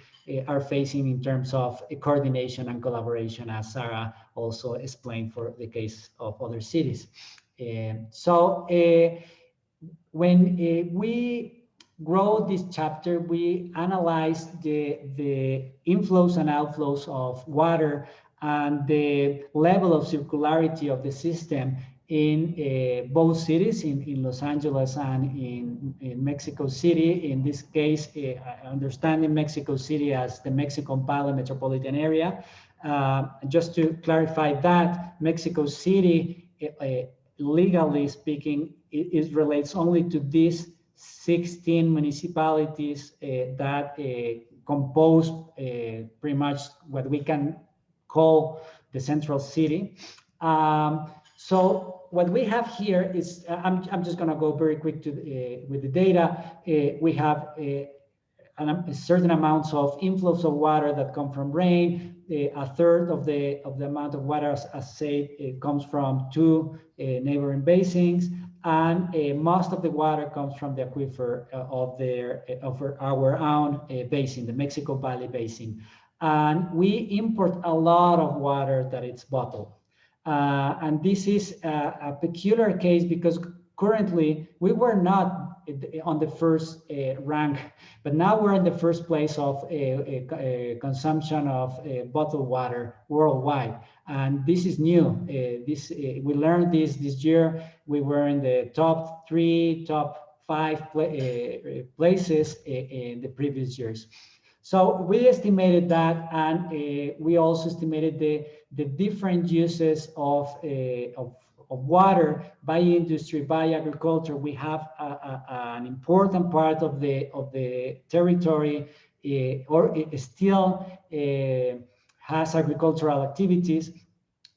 are facing in terms of coordination and collaboration, as Sarah also explained for the case of other cities. so when uh, we wrote this chapter, we analyzed the, the inflows and outflows of water and the level of circularity of the system in uh, both cities, in, in Los Angeles and in, in Mexico City. In this case, uh, understanding Mexico City as the Mexican Valley metropolitan area. Uh, just to clarify that, Mexico City, legally speaking, it, it, relates only to these 16 municipalities uh, that uh, compose uh, pretty much what we can call the central city. Um, so what we have here is, I'm, I'm just going to go very quick to uh, with the data. Uh, we have uh, a certain amounts of inflows of water that come from rain. A third of the of the amount of water, as, as said, it comes from two neighboring basins and uh, most of the water comes from the aquifer uh, of their of our own uh, basin, the Mexico Valley Basin. And we import a lot of water that it's bottled. Uh, and this is a, a, peculiar case because currently we were not on the first uh, rank, but now we're in the first place of uh, consumption of bottled water worldwide. And this is new. this we learned this this year we were in the top three, top five pla uh, places in the previous years. So we estimated that, and uh, we also estimated the, the different uses of, uh, of, of water by industry, by agriculture. We have a, a, an important part of the, of the territory uh, or it still uh, has agricultural activities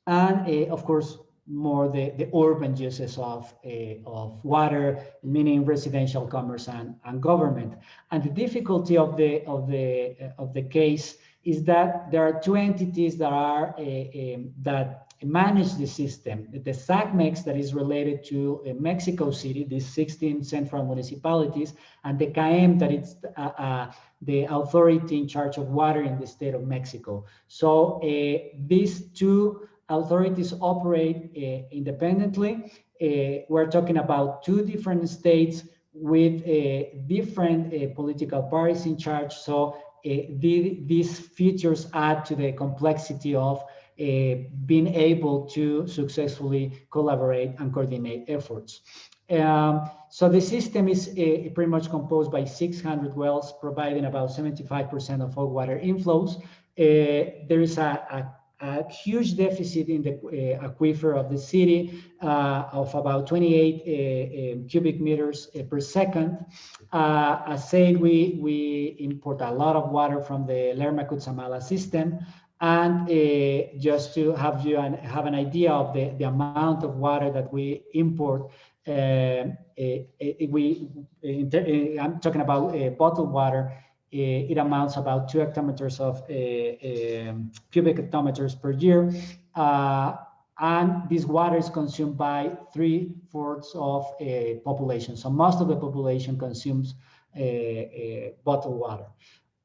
and uh, of course more the, the urban uses of, uh, of water, meaning residential commerce and, and government. And the difficulty of the, of, the, uh, of the case is that there are two entities that are uh, um, that manage the system. The SACMEX that is related to uh, Mexico City, these 16 central municipalities, and the CAEM that is uh, uh, the authority in charge of water in the state of Mexico. So these two authorities operate uh, independently. Uh, we're talking about two different states with uh, different political parties in charge. So the, these features add to the complexity of being able to successfully collaborate and coordinate efforts. Um, so the system is uh, pretty much composed by 600 wells, providing about 75% of all water inflows. Uh, there is a, a a huge deficit in the uh, aquifer of the city uh, of about 28 uh, um, cubic meters uh, per second. Uh, as said, we, we import a lot of water from the Lerma Cutzamala system. And uh, just to have you an, have an idea of the, the amount of water that we import, uh, uh, uh, we I'm talking about bottled water, it amounts about two hectometers of um, cubic hectometers per year. Uh, and this water is consumed by three fourths of a population. So most of the population consumes bottled water.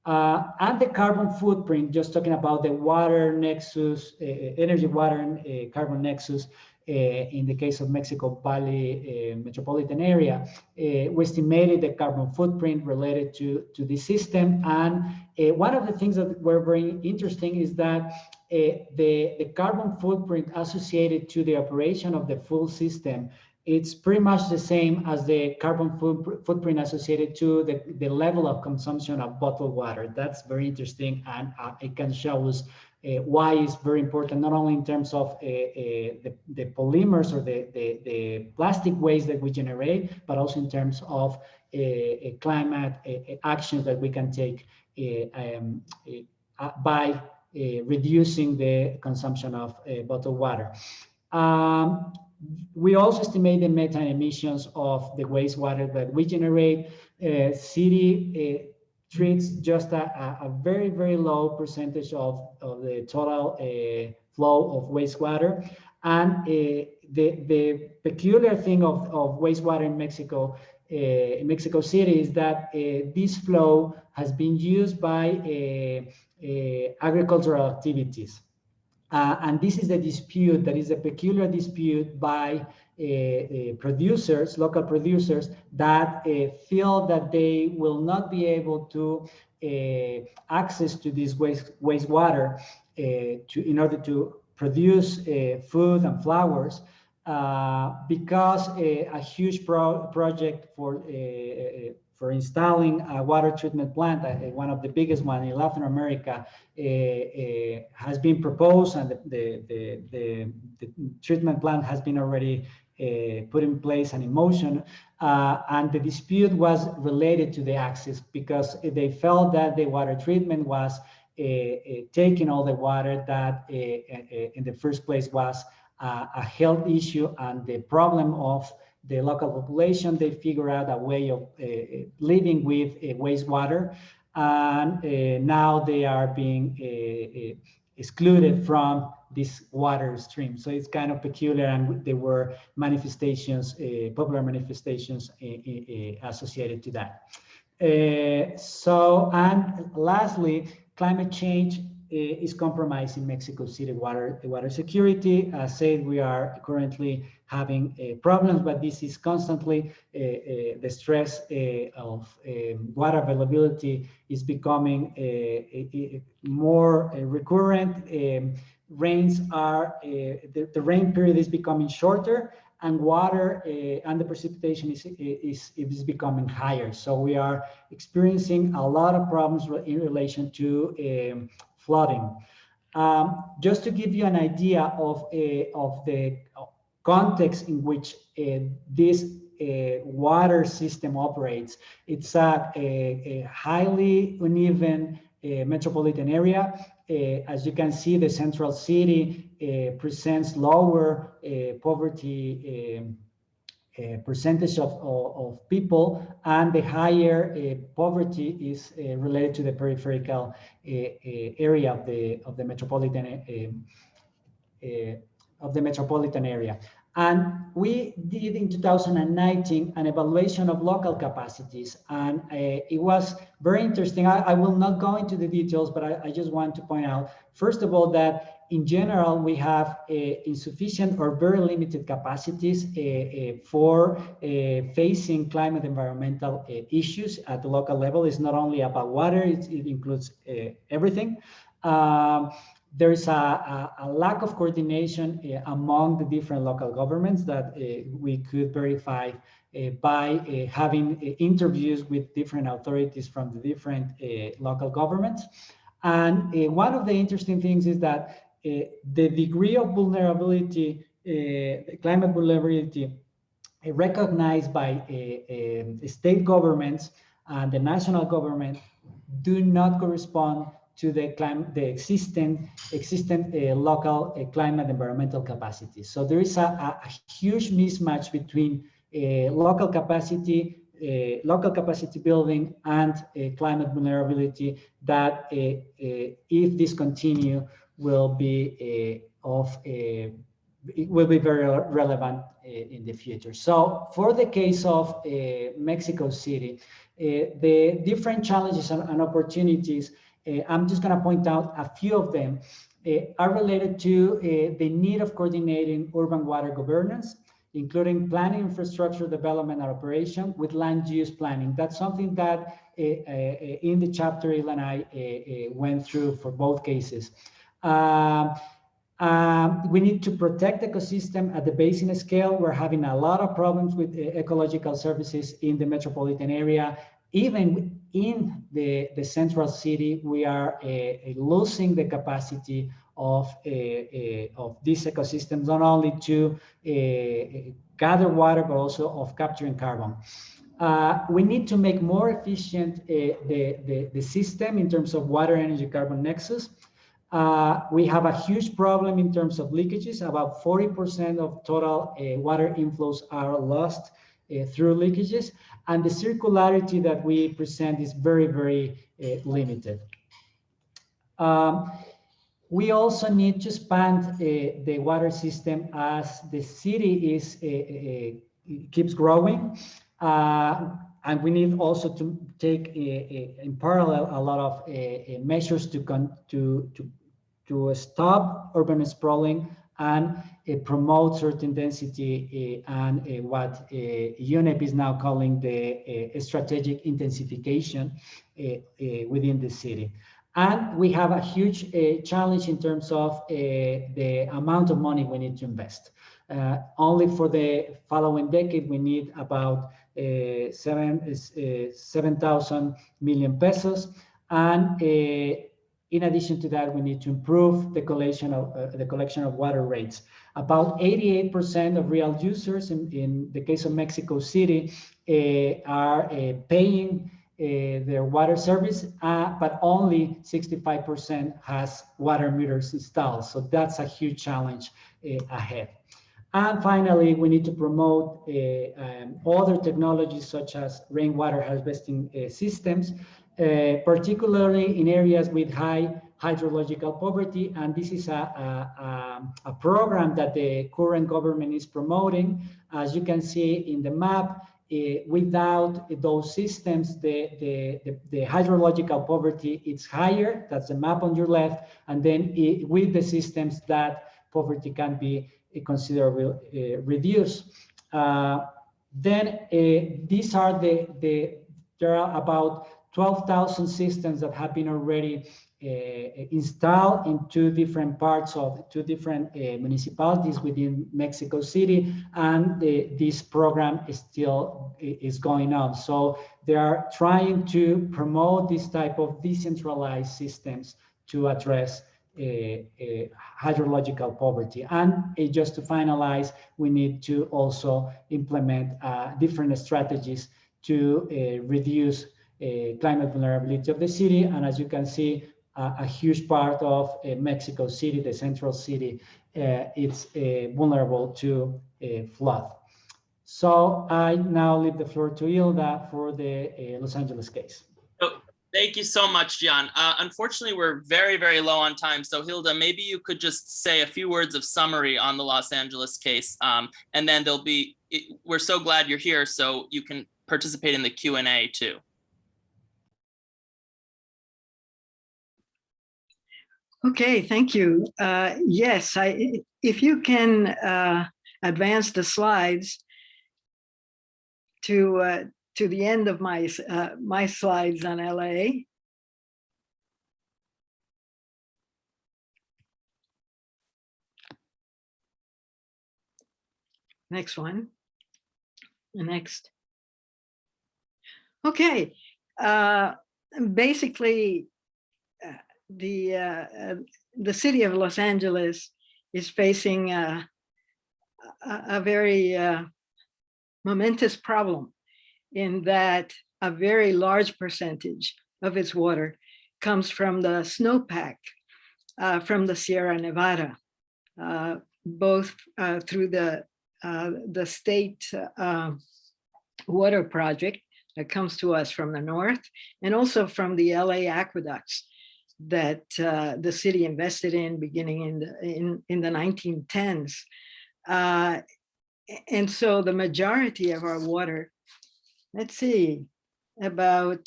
Uh, and the carbon footprint, just talking about the water nexus, uh, energy water uh, carbon nexus, uh, in the case of Mexico Valley uh, metropolitan area, uh, we estimated the carbon footprint related to, to the system. And one of the things that were very interesting is that the, the carbon footprint associated to the operation of the full system it's pretty much the same as the carbon footprint associated to the, the level of consumption of bottled water. That's very interesting and uh, it can show us uh, why it's very important, not only in terms of uh, uh, the, the polymers or the, the, the, plastic waste that we generate, but also in terms of climate actions that we can take um, by reducing the consumption of bottled water. Um, we also estimate the methane emissions of the wastewater that we generate. Uh, city treats just a, a, very, very low percentage of, of the total uh, flow of wastewater. And uh, the, the peculiar thing of, of wastewater in Mexico, uh, in Mexico City is that uh, this flow has been used by uh, uh, agricultural activities. And this is the dispute that is a peculiar dispute by uh, uh, producers, local producers that uh, feel that they will not be able to access to this waste wastewater to in order to produce food and flowers uh, because a, a huge pro project for uh, for installing a water treatment plant, uh, one of the biggest one in Latin America, has been proposed, and the, the, the, the, treatment plant has been already uh, put in place and in motion. Uh, and the dispute was related to the access because they felt that the water treatment was uh, taking all the water that in the first place was a health issue and the problem of the local population, they figure out a way of uh, living with uh, wastewater. And uh, now they are being excluded from this water stream. So it's kind of peculiar and there were manifestations, uh, popular manifestations uh, uh, associated to that. So, and lastly, climate change is compromising Mexico City water, water security. As said, we are currently having uh, problems, but this is constantly the stress of um, water availability is becoming more recurrent. Um, rains are, the, the rain period is becoming shorter and water uh, and the precipitation is, is, is becoming higher. So we are experiencing a lot of problems in relation to um, flooding. Um, just to give you an idea of, uh, of the context in which uh, this uh, water system operates, it's a, a, a highly uneven uh, metropolitan area. Uh, as you can see, the central city uh, presents lower uh, poverty um, percentage of, of, of, people and the higher poverty is related to the peripheral area of the of the metropolitan um, of the metropolitan area and we did in 2019 an evaluation of local capacities. And uh, it was very interesting. I, I, will not go into the details, but I, I, just want to point out, first of all, that in general, we have uh, insufficient or very limited capacities uh, uh for uh, facing climate environmental uh, issues at the local level. It's not only about water, it, it includes everything. Um, there is a, a, a, lack of coordination uh, among the different local governments that uh, we could verify uh, by having interviews with different authorities from the different local governments. And one of the interesting things is that the degree of vulnerability, climate vulnerability recognized by state governments and the national government do not correspond to the climate, the existing, existing uh, local uh, climate environmental capacity. So there is a, a huge mismatch between uh, local capacity, uh, local capacity building and uh, climate vulnerability that uh, if this continue will be of it will be very relevant in the future. So for the case of Mexico City, the different challenges and, and opportunities uh, I'm just going to point out a few of them uh, are related to uh, the need of coordinating urban water governance, including planning, infrastructure development and operation with land use planning. That's something that in the chapter Ilana and I went through for both cases. Um, we need to protect the ecosystem at the basin scale. We're having a lot of problems with uh, ecological services in the metropolitan area even in the, the central city, we are uh, uh losing the capacity of, uh, uh, of these ecosystems, not only to uh, gather water, but also of capturing carbon. Uh, we need to make more efficient the, the, the, system in terms of water energy carbon nexus. we have a huge problem in terms of leakages. About 40% of total water inflows are lost through leakages and the circularity that we present is very, very uh, limited. Um, we also need to expand uh, the water system as the city is uh, uh keeps growing. Uh, and we need also to take uh, in parallel a lot of measures to, to, to, to stop urban sprawling and uh, promote certain density uh, and uh, what UNEP is now calling the strategic intensification within the city. And we have a huge challenge in terms of the amount of money we need to invest. Uh, only for the following decade, we need about uh, seven uh, 7,000 million pesos. And in addition to that, we need to improve the collection of uh, the collection of water rates. About 88% of real users in, in the case of Mexico City uh, are uh, paying uh, their water service, uh, but only 65% has water meters installed. So that's a huge challenge uh, ahead. And finally, we need to promote um, other technologies such as rainwater harvesting systems particularly in areas with high hydrological poverty. And this is a, a, a, program that the current government is promoting. As you can see in the map, uh, without those systems, the, the, the, the, hydrological poverty is higher. That's the map on your left. And then it, with the systems, that poverty can be considerably uh, reduced. Uh, then these are the, the, there are about 12,000 systems that have been already uh, installed in two different parts of two different uh, municipalities within Mexico City, and the, this program is still is going on. So they are trying to promote this type of decentralized systems to address uh, uh, hydrological poverty. And uh, just to finalize, we need to also implement uh, different strategies to uh, reduce uh, climate vulnerability of the city. And as you can see, uh, a huge part of uh, Mexico City, the central city, uh, it's uh, vulnerable to flood. So I now leave the floor to Hilda for the Los Angeles case. Thank you so much, Gian. Uh, unfortunately, we're very, very low on time. So Hilda, maybe you could just say a few words of summary on the Los Angeles case. Um, and then there'll be, it- we're so glad you're here, so you can participate in the Q and A too. Okay, thank you. Uh, Yes, I, if you can uh, advance the slides to, uh, to the end of my, uh, my slides on LA. Next one. Next. Okay, uh, basically, the uh, uh, the city of Los Angeles is facing uh, a, a very uh, momentous problem in that a very large percentage of its water comes from the snowpack uh, from the Sierra Nevada, uh, both uh, through the the state water project that comes to us from the north and also from the LA aqueducts that uh, the city invested in beginning in the, in, in the 1910s. Uh, and so the majority of our water, let's see, about,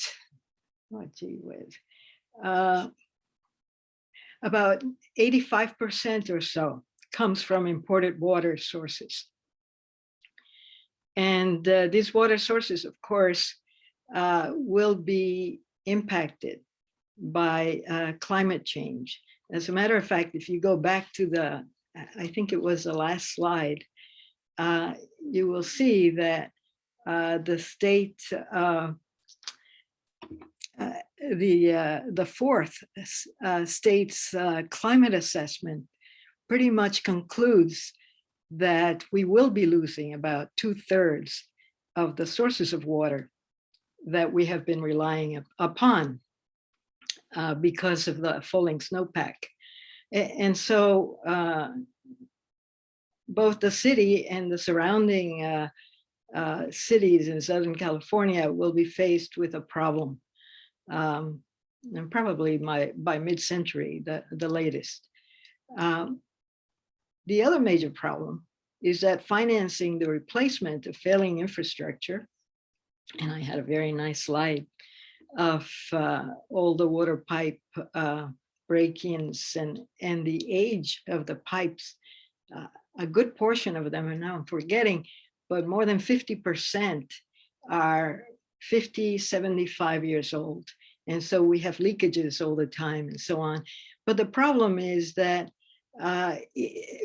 oh gee whiz, uh, about 85% or so comes from imported water sources. And uh, these water sources, of course, uh, will be impacted by uh, climate change. As a matter of fact, if you go back to the, I think it was the last slide, uh, you will see that uh, the state, uh, uh, the uh, the fourth state's climate assessment pretty much concludes that we will be losing about two thirds of the sources of water that we have been relying upon uh, because of the falling snowpack. And so uh, both the city and the surrounding uh, uh, cities in Southern California will be faced with a problem. um, And probably my, by mid-century, the, the latest. Um, The other major problem is that financing the replacement of failing infrastructure, and I had a very nice slide of uh, all the water pipe uh, break-ins and, and the age of the pipes. Uh, A good portion of them are now I'm forgetting, but more than 50% are 50, 75 years old. And so we have leakages all the time and so on. But the problem is that uh,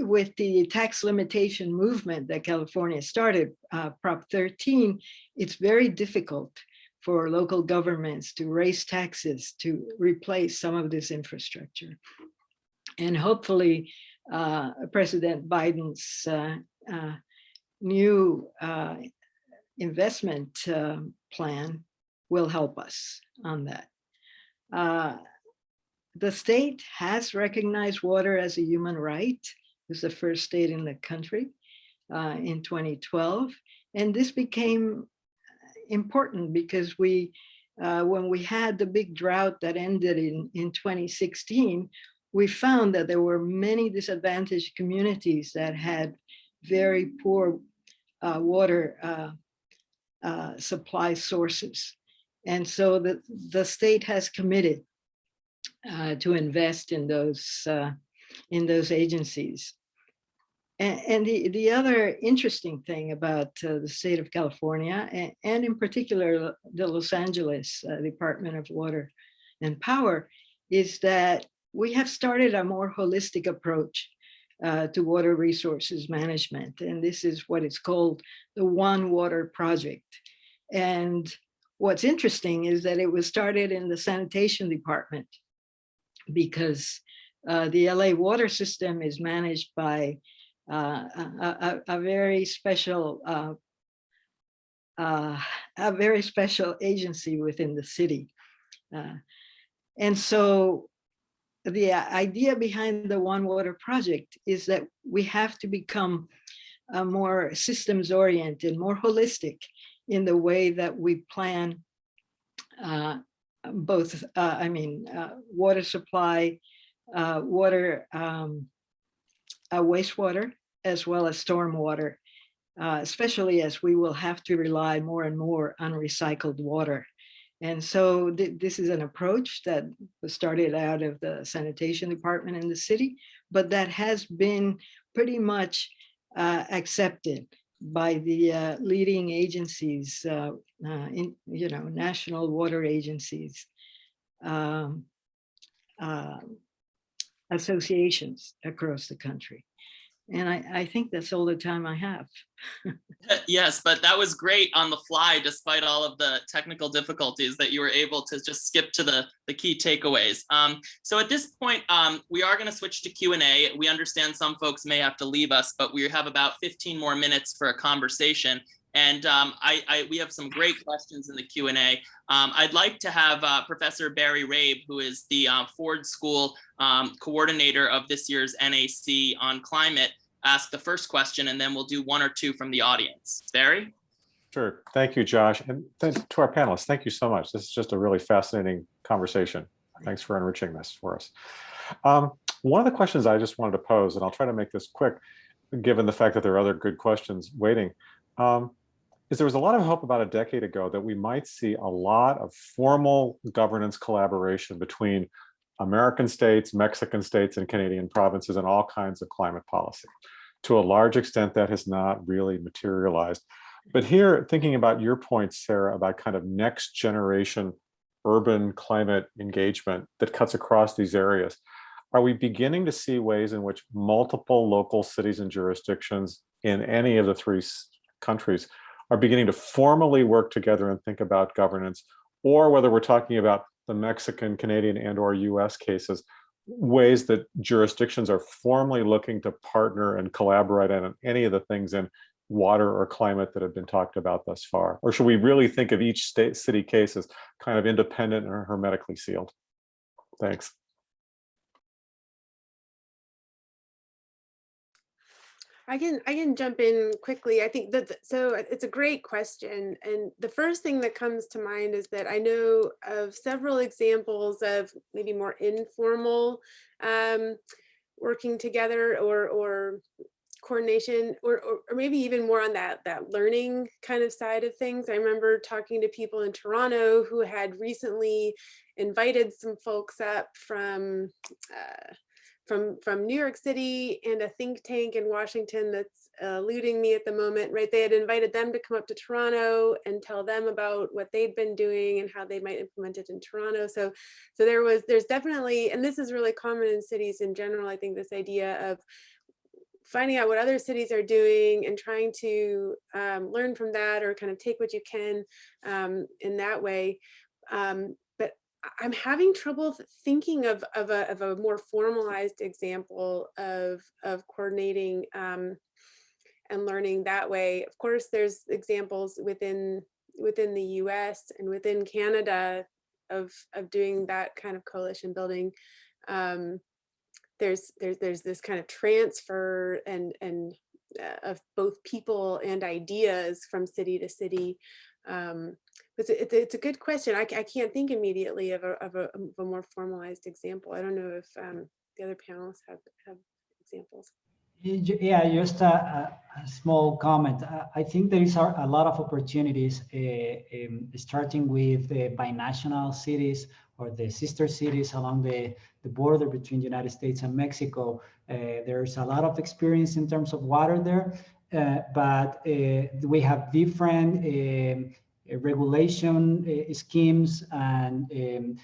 with the tax limitation movement that California started, uh, Prop 13, it's very difficult for local governments to raise taxes to replace some of this infrastructure. And hopefully, uh, President Biden's uh, uh, new uh, investment um, plan will help us on that. Uh, The state has recognized water as a human right. It's the first state in the country uh, in 2012. And this became important because we, uh, when we had the big drought that ended in, in 2016, we found that there were many disadvantaged communities that had very poor uh, water uh, uh, supply sources. And so the, the state has committed uh, to invest in those, uh, in those agencies. And, the, the other interesting thing about uh, the state of California, and, and in particular, the Los Angeles uh, Department of Water and Power, is that we have started a more holistic approach uh, to water resources management. And this is what it's called the One Water Project. And what's interesting is that it was started in the sanitation department because uh, the LA water system is managed by uh, a, a, a, very special uh, uh, a very special agency within the city. Uh, and so the idea behind the One Water project is that we have to become uh, more systems oriented, more holistic in the way that we plan uh, both, I mean, water supply, water, um, uh, wastewater, as well as stormwater, especially as we will have to rely more and more on recycled water. And so th this is an approach that started out of the sanitation department in the city, but that has been pretty much uh, accepted by the uh, leading agencies, uh, uh in you know, national water agencies, um, uh, associations across the country. And I, I think that's all the time I have. yes, but that was great on the fly, despite all of the technical difficulties that you were able to just skip to the, the key takeaways. Um, so at this point, um, we are going to switch to Q&A. We understand some folks may have to leave us, but we have about 15 more minutes for a conversation. And um, I, I, we have some great questions in the Q&A. Um, I'd like to have uh, Professor Barry Rabe, who is the uh, Ford School um, coordinator of this year's NAC on climate, ask the first question, and then we'll do one or two from the audience. Barry? Sure. Thank you, Josh. And to our panelists, thank you so much. This is just a really fascinating conversation. Thanks for enriching this for us. Um, one of the questions I just wanted to pose, and I'll try to make this quick, given the fact that there are other good questions waiting. Um, is there was a lot of hope about a decade ago that we might see a lot of formal governance collaboration between American states, Mexican states, and Canadian provinces and all kinds of climate policy. To a large extent, that has not really materialized. But here, thinking about your point, Sarah, about kind of next generation urban climate engagement that cuts across these areas, are we beginning to see ways in which multiple local cities and jurisdictions in any of the three countries are beginning to formally work together and think about governance, or whether we're talking about the Mexican, Canadian, and or US cases, ways that jurisdictions are formally looking to partner and collaborate on any of the things in water or climate that have been talked about thus far? Or should we really think of each state city case as kind of independent and hermetically sealed? Thanks. I can I can jump in quickly. I think that so it's a great question. And the first thing that comes to mind is that I know of several examples of maybe more informal um, working together or or coordination or, or, or maybe even more on that that learning kind of side of things. I remember talking to people in Toronto who had recently invited some folks up from uh, from from New York City and a think tank in Washington that's uh, eluding me at the moment, right? They had invited them to come up to Toronto and tell them about what they'd been doing and how they might implement it in Toronto. So, so there was, there's definitely, and this is really common in cities in general, I think this idea of finding out what other cities are doing and trying to um, learn from that or kind of take what you can um, in that way. Um, I'm having trouble thinking of, of, a, of a more formalized example of, of coordinating um, and learning that way. Of course, there's examples within within the US and within Canada of, of doing that kind of coalition building. Um, there's, there's, there's this kind of transfer and, and uh, of both people and ideas from city to city. Um, it's a, it's a, good question. I, I can't think immediately of a, of a, of a more formalized example. I don't know if um, the other panelists have, have examples. Yeah, just a, a small comment. I think there is a lot of opportunities, uh, um, starting with the binational cities or the sister cities along the, the border between the United States and Mexico. Uh, there's a lot of experience in terms of water there, uh, but we have different um, regulation uh, schemes and um,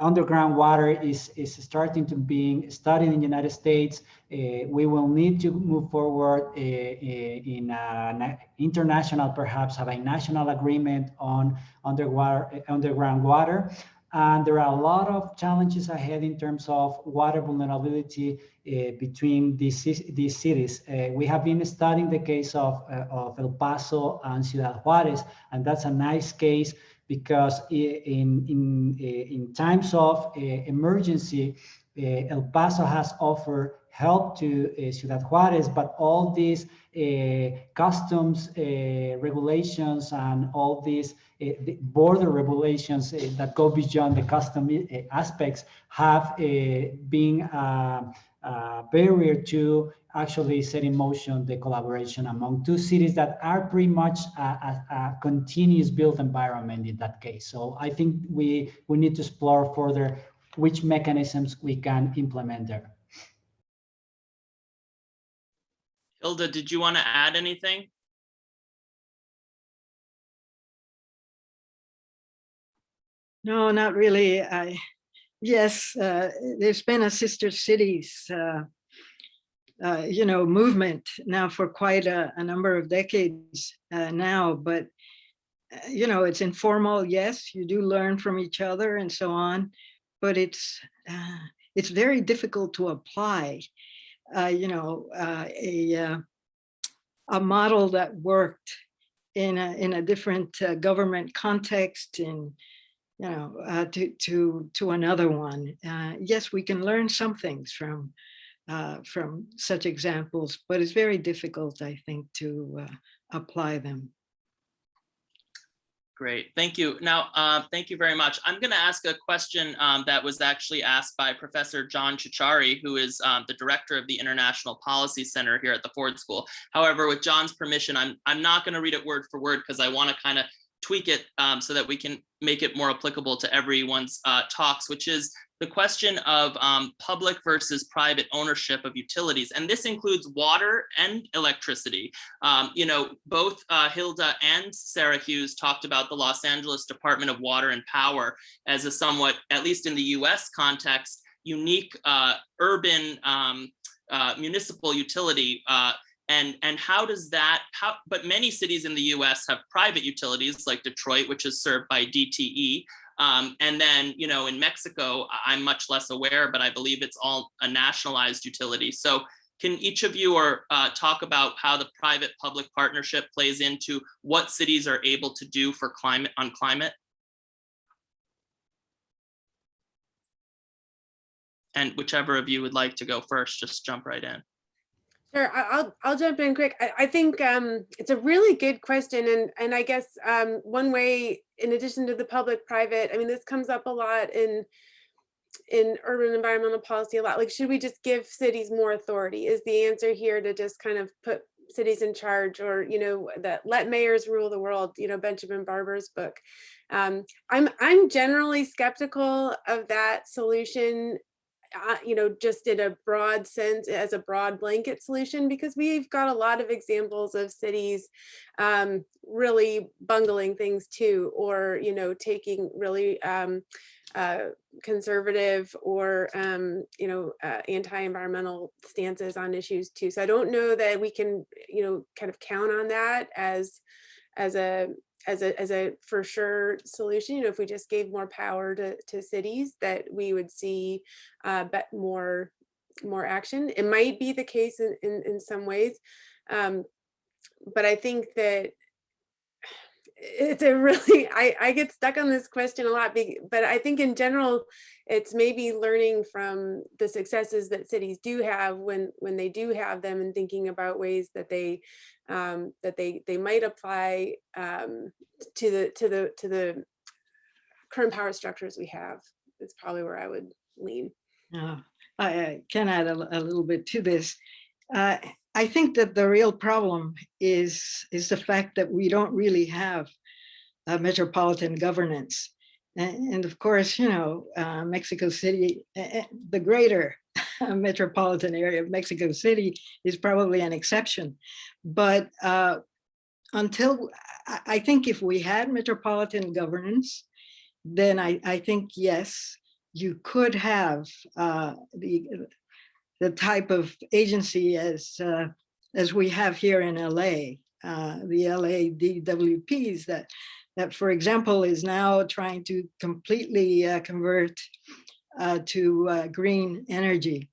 underground water is, is starting to being studied in the United States. Uh, we will need to move forward uh, uh, in an international, perhaps a national agreement on underwater, underground water. And there are a lot of challenges ahead in terms of water vulnerability uh, between these, these cities. Uh, we have been studying the case of, uh, of El Paso and Ciudad Juarez, and that's a nice case because in, in, in times of emergency, El Paso has offered help to Ciudad Juarez, but all these customs regulations and all these Eh, border regulations eh, that go beyond the custom eh, aspects have been a barrier to actually set in motion the collaboration among two cities that are pretty much a, a, a, continuous built environment in that case. So I think we, we need to explore further which mechanisms we can implement there. Hilda, did you want to add anything? No, not really. I, yes, uh, there's been a sister cities uh, uh, you know, movement now for quite a, a number of decades uh, now, but uh, you know, it's informal. Yes, you do learn from each other and so on, but it's uh, it's very difficult to apply. You know, a a model that worked in a in a different government context in you know to to to another one. yes, we can learn some things from uh, from such examples, but it's very difficult, I think, to uh, apply them. Great, thank you. Now, uh, thank you very much. I'm going to ask a question um, that was actually asked by Professor John Ciorciari, who is um, the director of the International Policy Center here at the Ford School. However, with John's permission, I'm, I'm not going to read it word for word because I want to kind of tweak it um, so that we can make it more applicable to everyone's uh, talks, which is the question of um, public versus private ownership of utilities. And this includes water and electricity. Um, you know, both uh, Hilda and Sarah Hughes talked about the Los Angeles Department of Water and Power as a somewhat, at least in the US context, unique uh, urban um, uh, municipal utility uh, and and how does that how but many cities in the US have private utilities like Detroit which is served by DTE um, and then, you know, in Mexico, I'm much less aware, but I believe it's all a nationalized utility. So can each of you or uh, talk about how the private public partnership plays into what cities are able to do for climate on climate? And whichever of you would like to go first, just jump right in. Sure, I'll I'll jump in quick. I, I think um, it's a really good question, and and I guess um, one way, in addition to the public-private, I mean, this comes up a lot in in urban environmental policy a lot. Like, should we just give cities more authority? Is the answer here to just kind of put cities in charge, or you know, that let mayors rule the world? You know, Benjamin Barber's book. Um, I'm I'm generally skeptical of that solution you know, just in a broad sense as a broad blanket solution, because we've got a lot of examples of cities um, really bungling things too, or, you know, taking really um, uh, conservative or, um, you know, uh, anti-environmental stances on issues too. So I don't know that we can, you know, kind of count on that as, as a as a as a for sure solution you know if we just gave more power to to cities that we would see uh but more more action. It might be the case in in, in some ways um but i think that it's a really I, I get stuck on this question a lot but i think in general it's maybe learning from the successes that cities do have when when they do have them and thinking about ways that they um, that they they might apply um, to the to the to the current power structures we have. Is probably where i would lean. Uh, I can add a, a, little bit to this. Uh, I think that the real problem is, is the fact that we don't really have a metropolitan governance. And, of course, you know, uh, Mexico City, uh, the greater metropolitan area of Mexico City is probably an exception. But uh, until I, I think if we had metropolitan governance, then I, I think, yes, you could have uh, the, the type of agency as, uh, as we have here in LA, uh, the LA DWPs that, that, for example, is now trying to completely uh, convert uh, to uh, green energy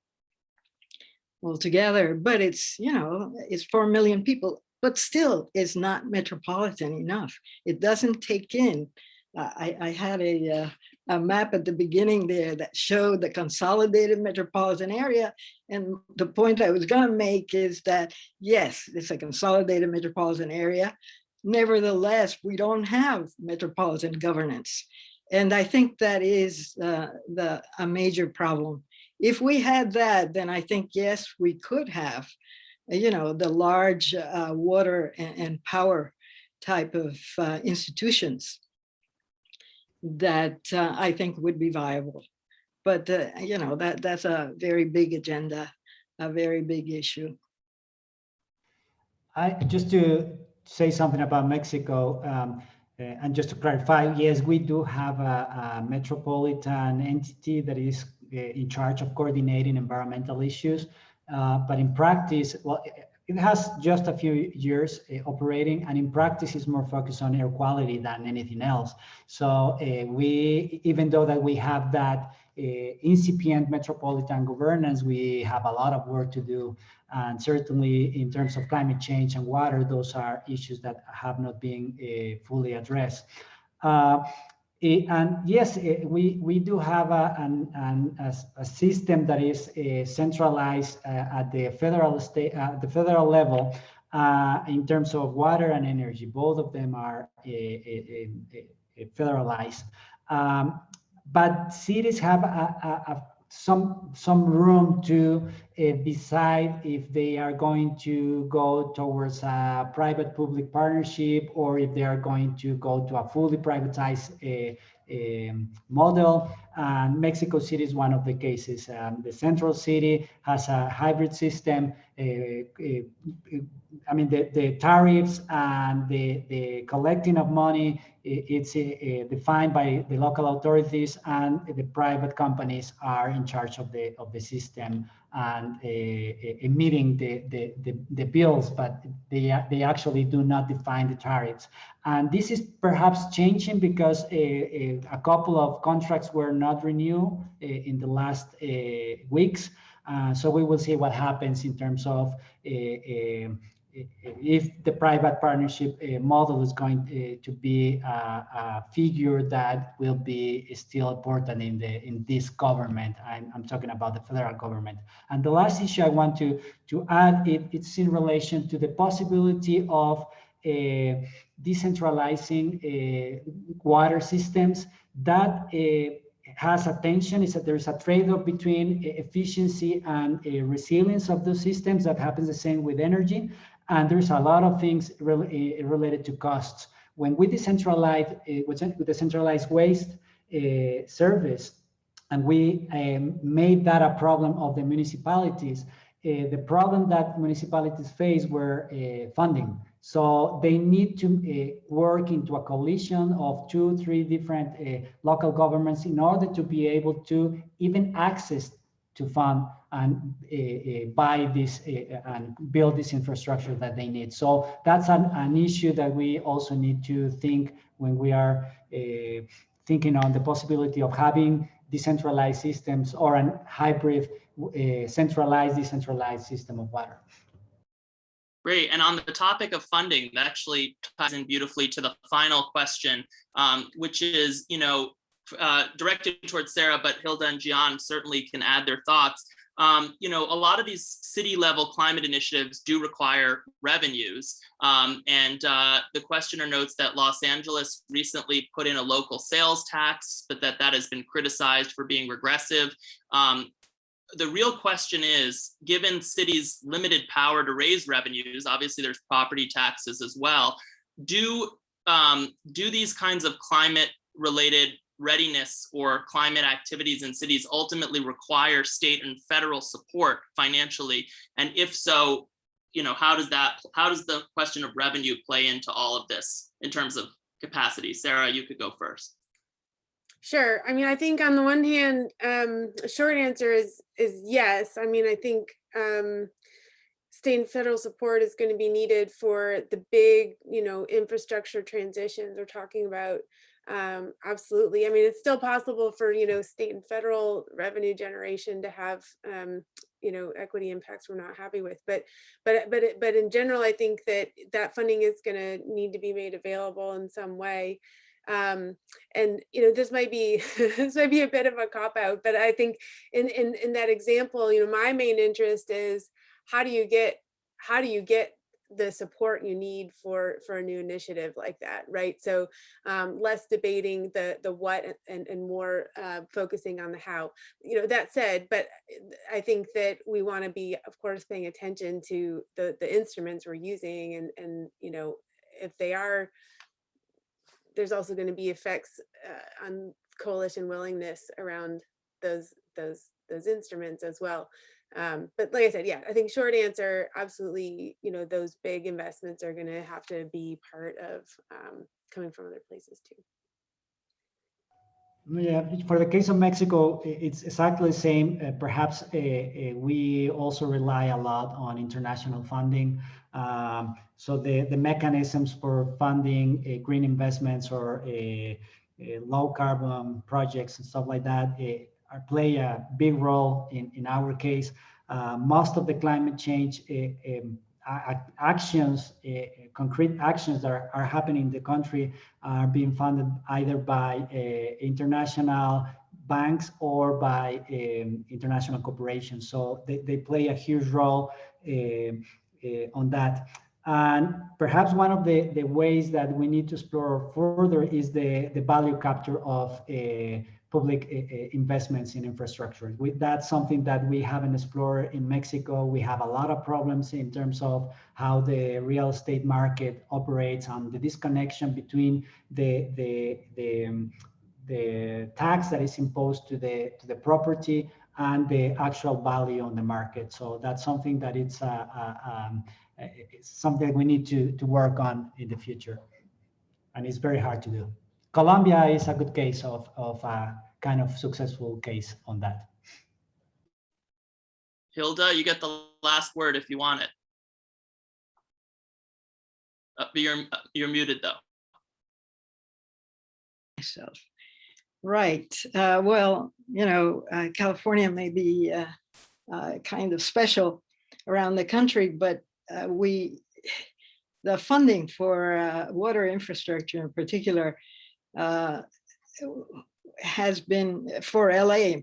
altogether. But it's, you know, it's 4 million people, but still is not metropolitan enough. It doesn't take in. uh, I, I had a, uh, a map at the beginning there that showed the consolidated metropolitan area. And the point I was gonna make is that, yes, it's a consolidated metropolitan area. Nevertheless, we don't have metropolitan governance. And I think that is uh, the, a major problem. If we had that, then I think, yes, we could have, you know, the large uh, water and, and power type of uh, institutions that uh, I think would be viable. But, uh, you know, that that's a very big agenda, a very big issue. I, just to say something about Mexico, um, uh, and just to clarify, yes, we do have a, a metropolitan entity that is uh, in charge of coordinating environmental issues. Uh, but in practice, well, it- it has just a few years uh, operating, and in practice, is more focused on air quality than anything else. So uh, we, even though that we have that incipient metropolitan governance, we have a lot of work to do and certainly in terms of climate change and water, those are issues that have not been uh, fully addressed. Uh, eh, and yes, eh, we, we do have a, an, an, a, system that is uh, centralized uh, at the federal state, at the federal level uh, in terms of water and energy. Both of them are uh, uh, uh, federalized. Um, but cities have a, a, a some some room to uh, decide if they are going to go towards a private-public partnership or if they are going to go to a fully privatized uh, um, model. And Mexico City is one of the cases. Um, the central city has a hybrid system. Uh, uh, I mean, the, the tariffs and the, the collecting of money, it's uh, defined by the local authorities and the private companies are in charge of the, of the system and uh, uh, emitting the, the, the, the bills, but they, they actually do not define the tariffs. And this is perhaps changing because uh, uh, a couple of contracts were not renewed uh, in the last uh, weeks. Uh, so we will see what happens in terms of uh, um, if the private partnership uh, model is going uh, to be a, a figure that will be still important in the in this government. I'm, I'm talking about the federal government. And the last issue I want to to add it, it's in relation to the possibility of uh, decentralizing uh, water systems that uh, has a tension is that there's a trade-off between efficiency and uh, resilience of those systems that happens the same with energy and there's a lot of things rel- eh, related to costs. When we decentralize uh, with cen- with decentralized waste uh, service and we um, made that a problem of the municipalities uh, the problem that municipalities face were uh, funding. So they need to uh, work into a coalition of two, three different local governments in order to be able to even access to fund and uh, uh, buy this uh, and build this infrastructure that they need. So that's an, an issue that we also need to think when we are thinking on the possibility of having decentralized systems or a hybrid uh, centralized, decentralized system of water. Great. And on the topic of funding, that actually ties in beautifully to the final question, um, which is, you know, uh, directed towards Sarah, but Hilda and Gian certainly can add their thoughts. Um, you know, a lot of these city level climate initiatives do require revenues. Um, and uh, the questioner notes that Los Angeles recently put in a local sales tax, but that that has been criticized for being regressive. Um, the real question is, given cities' limited power to raise revenues, obviously there's property taxes as well. Do um, do these kinds of climate related readiness or climate activities in cities ultimately require state and federal support financially? And if so, you know, how does that, how does the question of revenue play into all of this in terms of capacity? Sarah, you could go first. Sure. I mean, I think on the one hand, um, short answer is is yes. I mean, I think um, state and federal support is going to be needed for the big, you know, infrastructure transitions we're talking about. Um, absolutely. I mean, it's still possible for, you know, state and federal revenue generation to have, um, you know, equity impacts we're not happy with. But, but, but, but in general, I think that that funding is going to need to be made available in some way. Um, and you know this might be this might be a bit of a cop out but i think in in in that example you know my main interest is how do you get how do you get the support you need for for a new initiative like that right so um, less debating the the what and and more uh, focusing on the how you know that said but i think that we want to be of course paying attention to the the instruments we're using and and you know if they are there's also going to be effects uh, on coalition willingness around those those those instruments as well. Um, but like I said, yeah, I think short answer, absolutely, you know, those big investments are going to have to be part of um, coming from other places too. Yeah, for the case of Mexico, it's exactly the same. Uh, perhaps uh, uh, we also rely a lot on international funding. Um, so the, the mechanisms for funding uh, green investments or uh, uh, low carbon projects and stuff like that are, play a big role in, in our case. Uh, most of the climate change uh, um, actions, uh, concrete actions that are, are happening in the country are being funded either by uh, international banks or by um, international corporations. So they, they play a huge role uh, on that. And perhaps one of the, the ways that we need to explore further is the, the value capture of uh, public uh, uh, investments in infrastructure. We, that's something that we haven't explored in Mexico. We have a lot of problems in terms of how the real estate market operates and the disconnection between the the the, um, the tax that is imposed to the to the property and the actual value on the market. So that's something that it's, uh, uh, um, uh, it's something we need to to work on in the future, and it's very hard to do. Colombia is a good case of of a kind of successful case on that. Hilda, you get the last word if you want it. Uh, but you're, you're muted though. myself. Right. Uh, well, you know, uh, California may be uh, uh, kind of special around the country, but uh, we, the funding for uh, water infrastructure in particular uh, has been for LA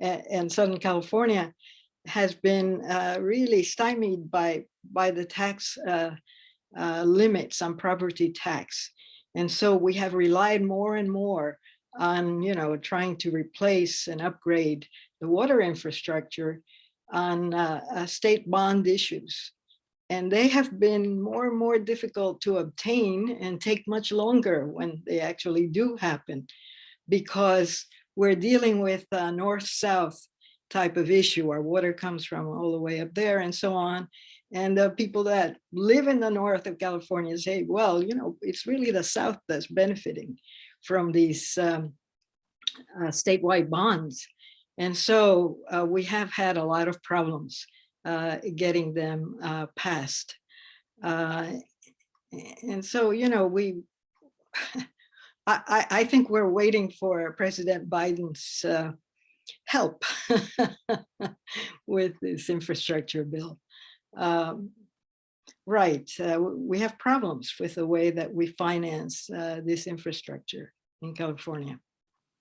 and, Southern California has been uh, really stymied by by the tax uh, uh, limits on property tax. And so we have relied more and more on, you know, trying to replace and upgrade the water infrastructure on uh, uh, state bond issues. And they have been more and more difficult to obtain and take much longer when they actually do happen because we're dealing with a north-south type of issue. Our water comes from all the way up there and so on. And the people that live in the north of California say, well, you know, it's really the south that's benefiting from these um, uh, statewide bonds. And so uh, we have had a lot of problems uh, getting them uh, passed. Uh, and so, you know, we, I, I- think we're waiting for President Biden's uh, help with this infrastructure bill. Um, Right, uh, we have problems with the way that we finance uh, this infrastructure in California.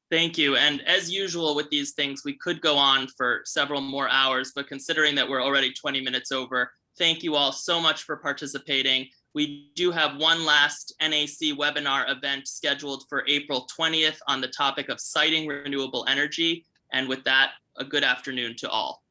Thank you. And as usual with these things, we could go on for several more hours, but considering that we're already 20 minutes over, thank you all so much for participating. We do have one last NAC webinar event scheduled for April 20th on the topic of siting renewable energy. And with that, a good afternoon to all.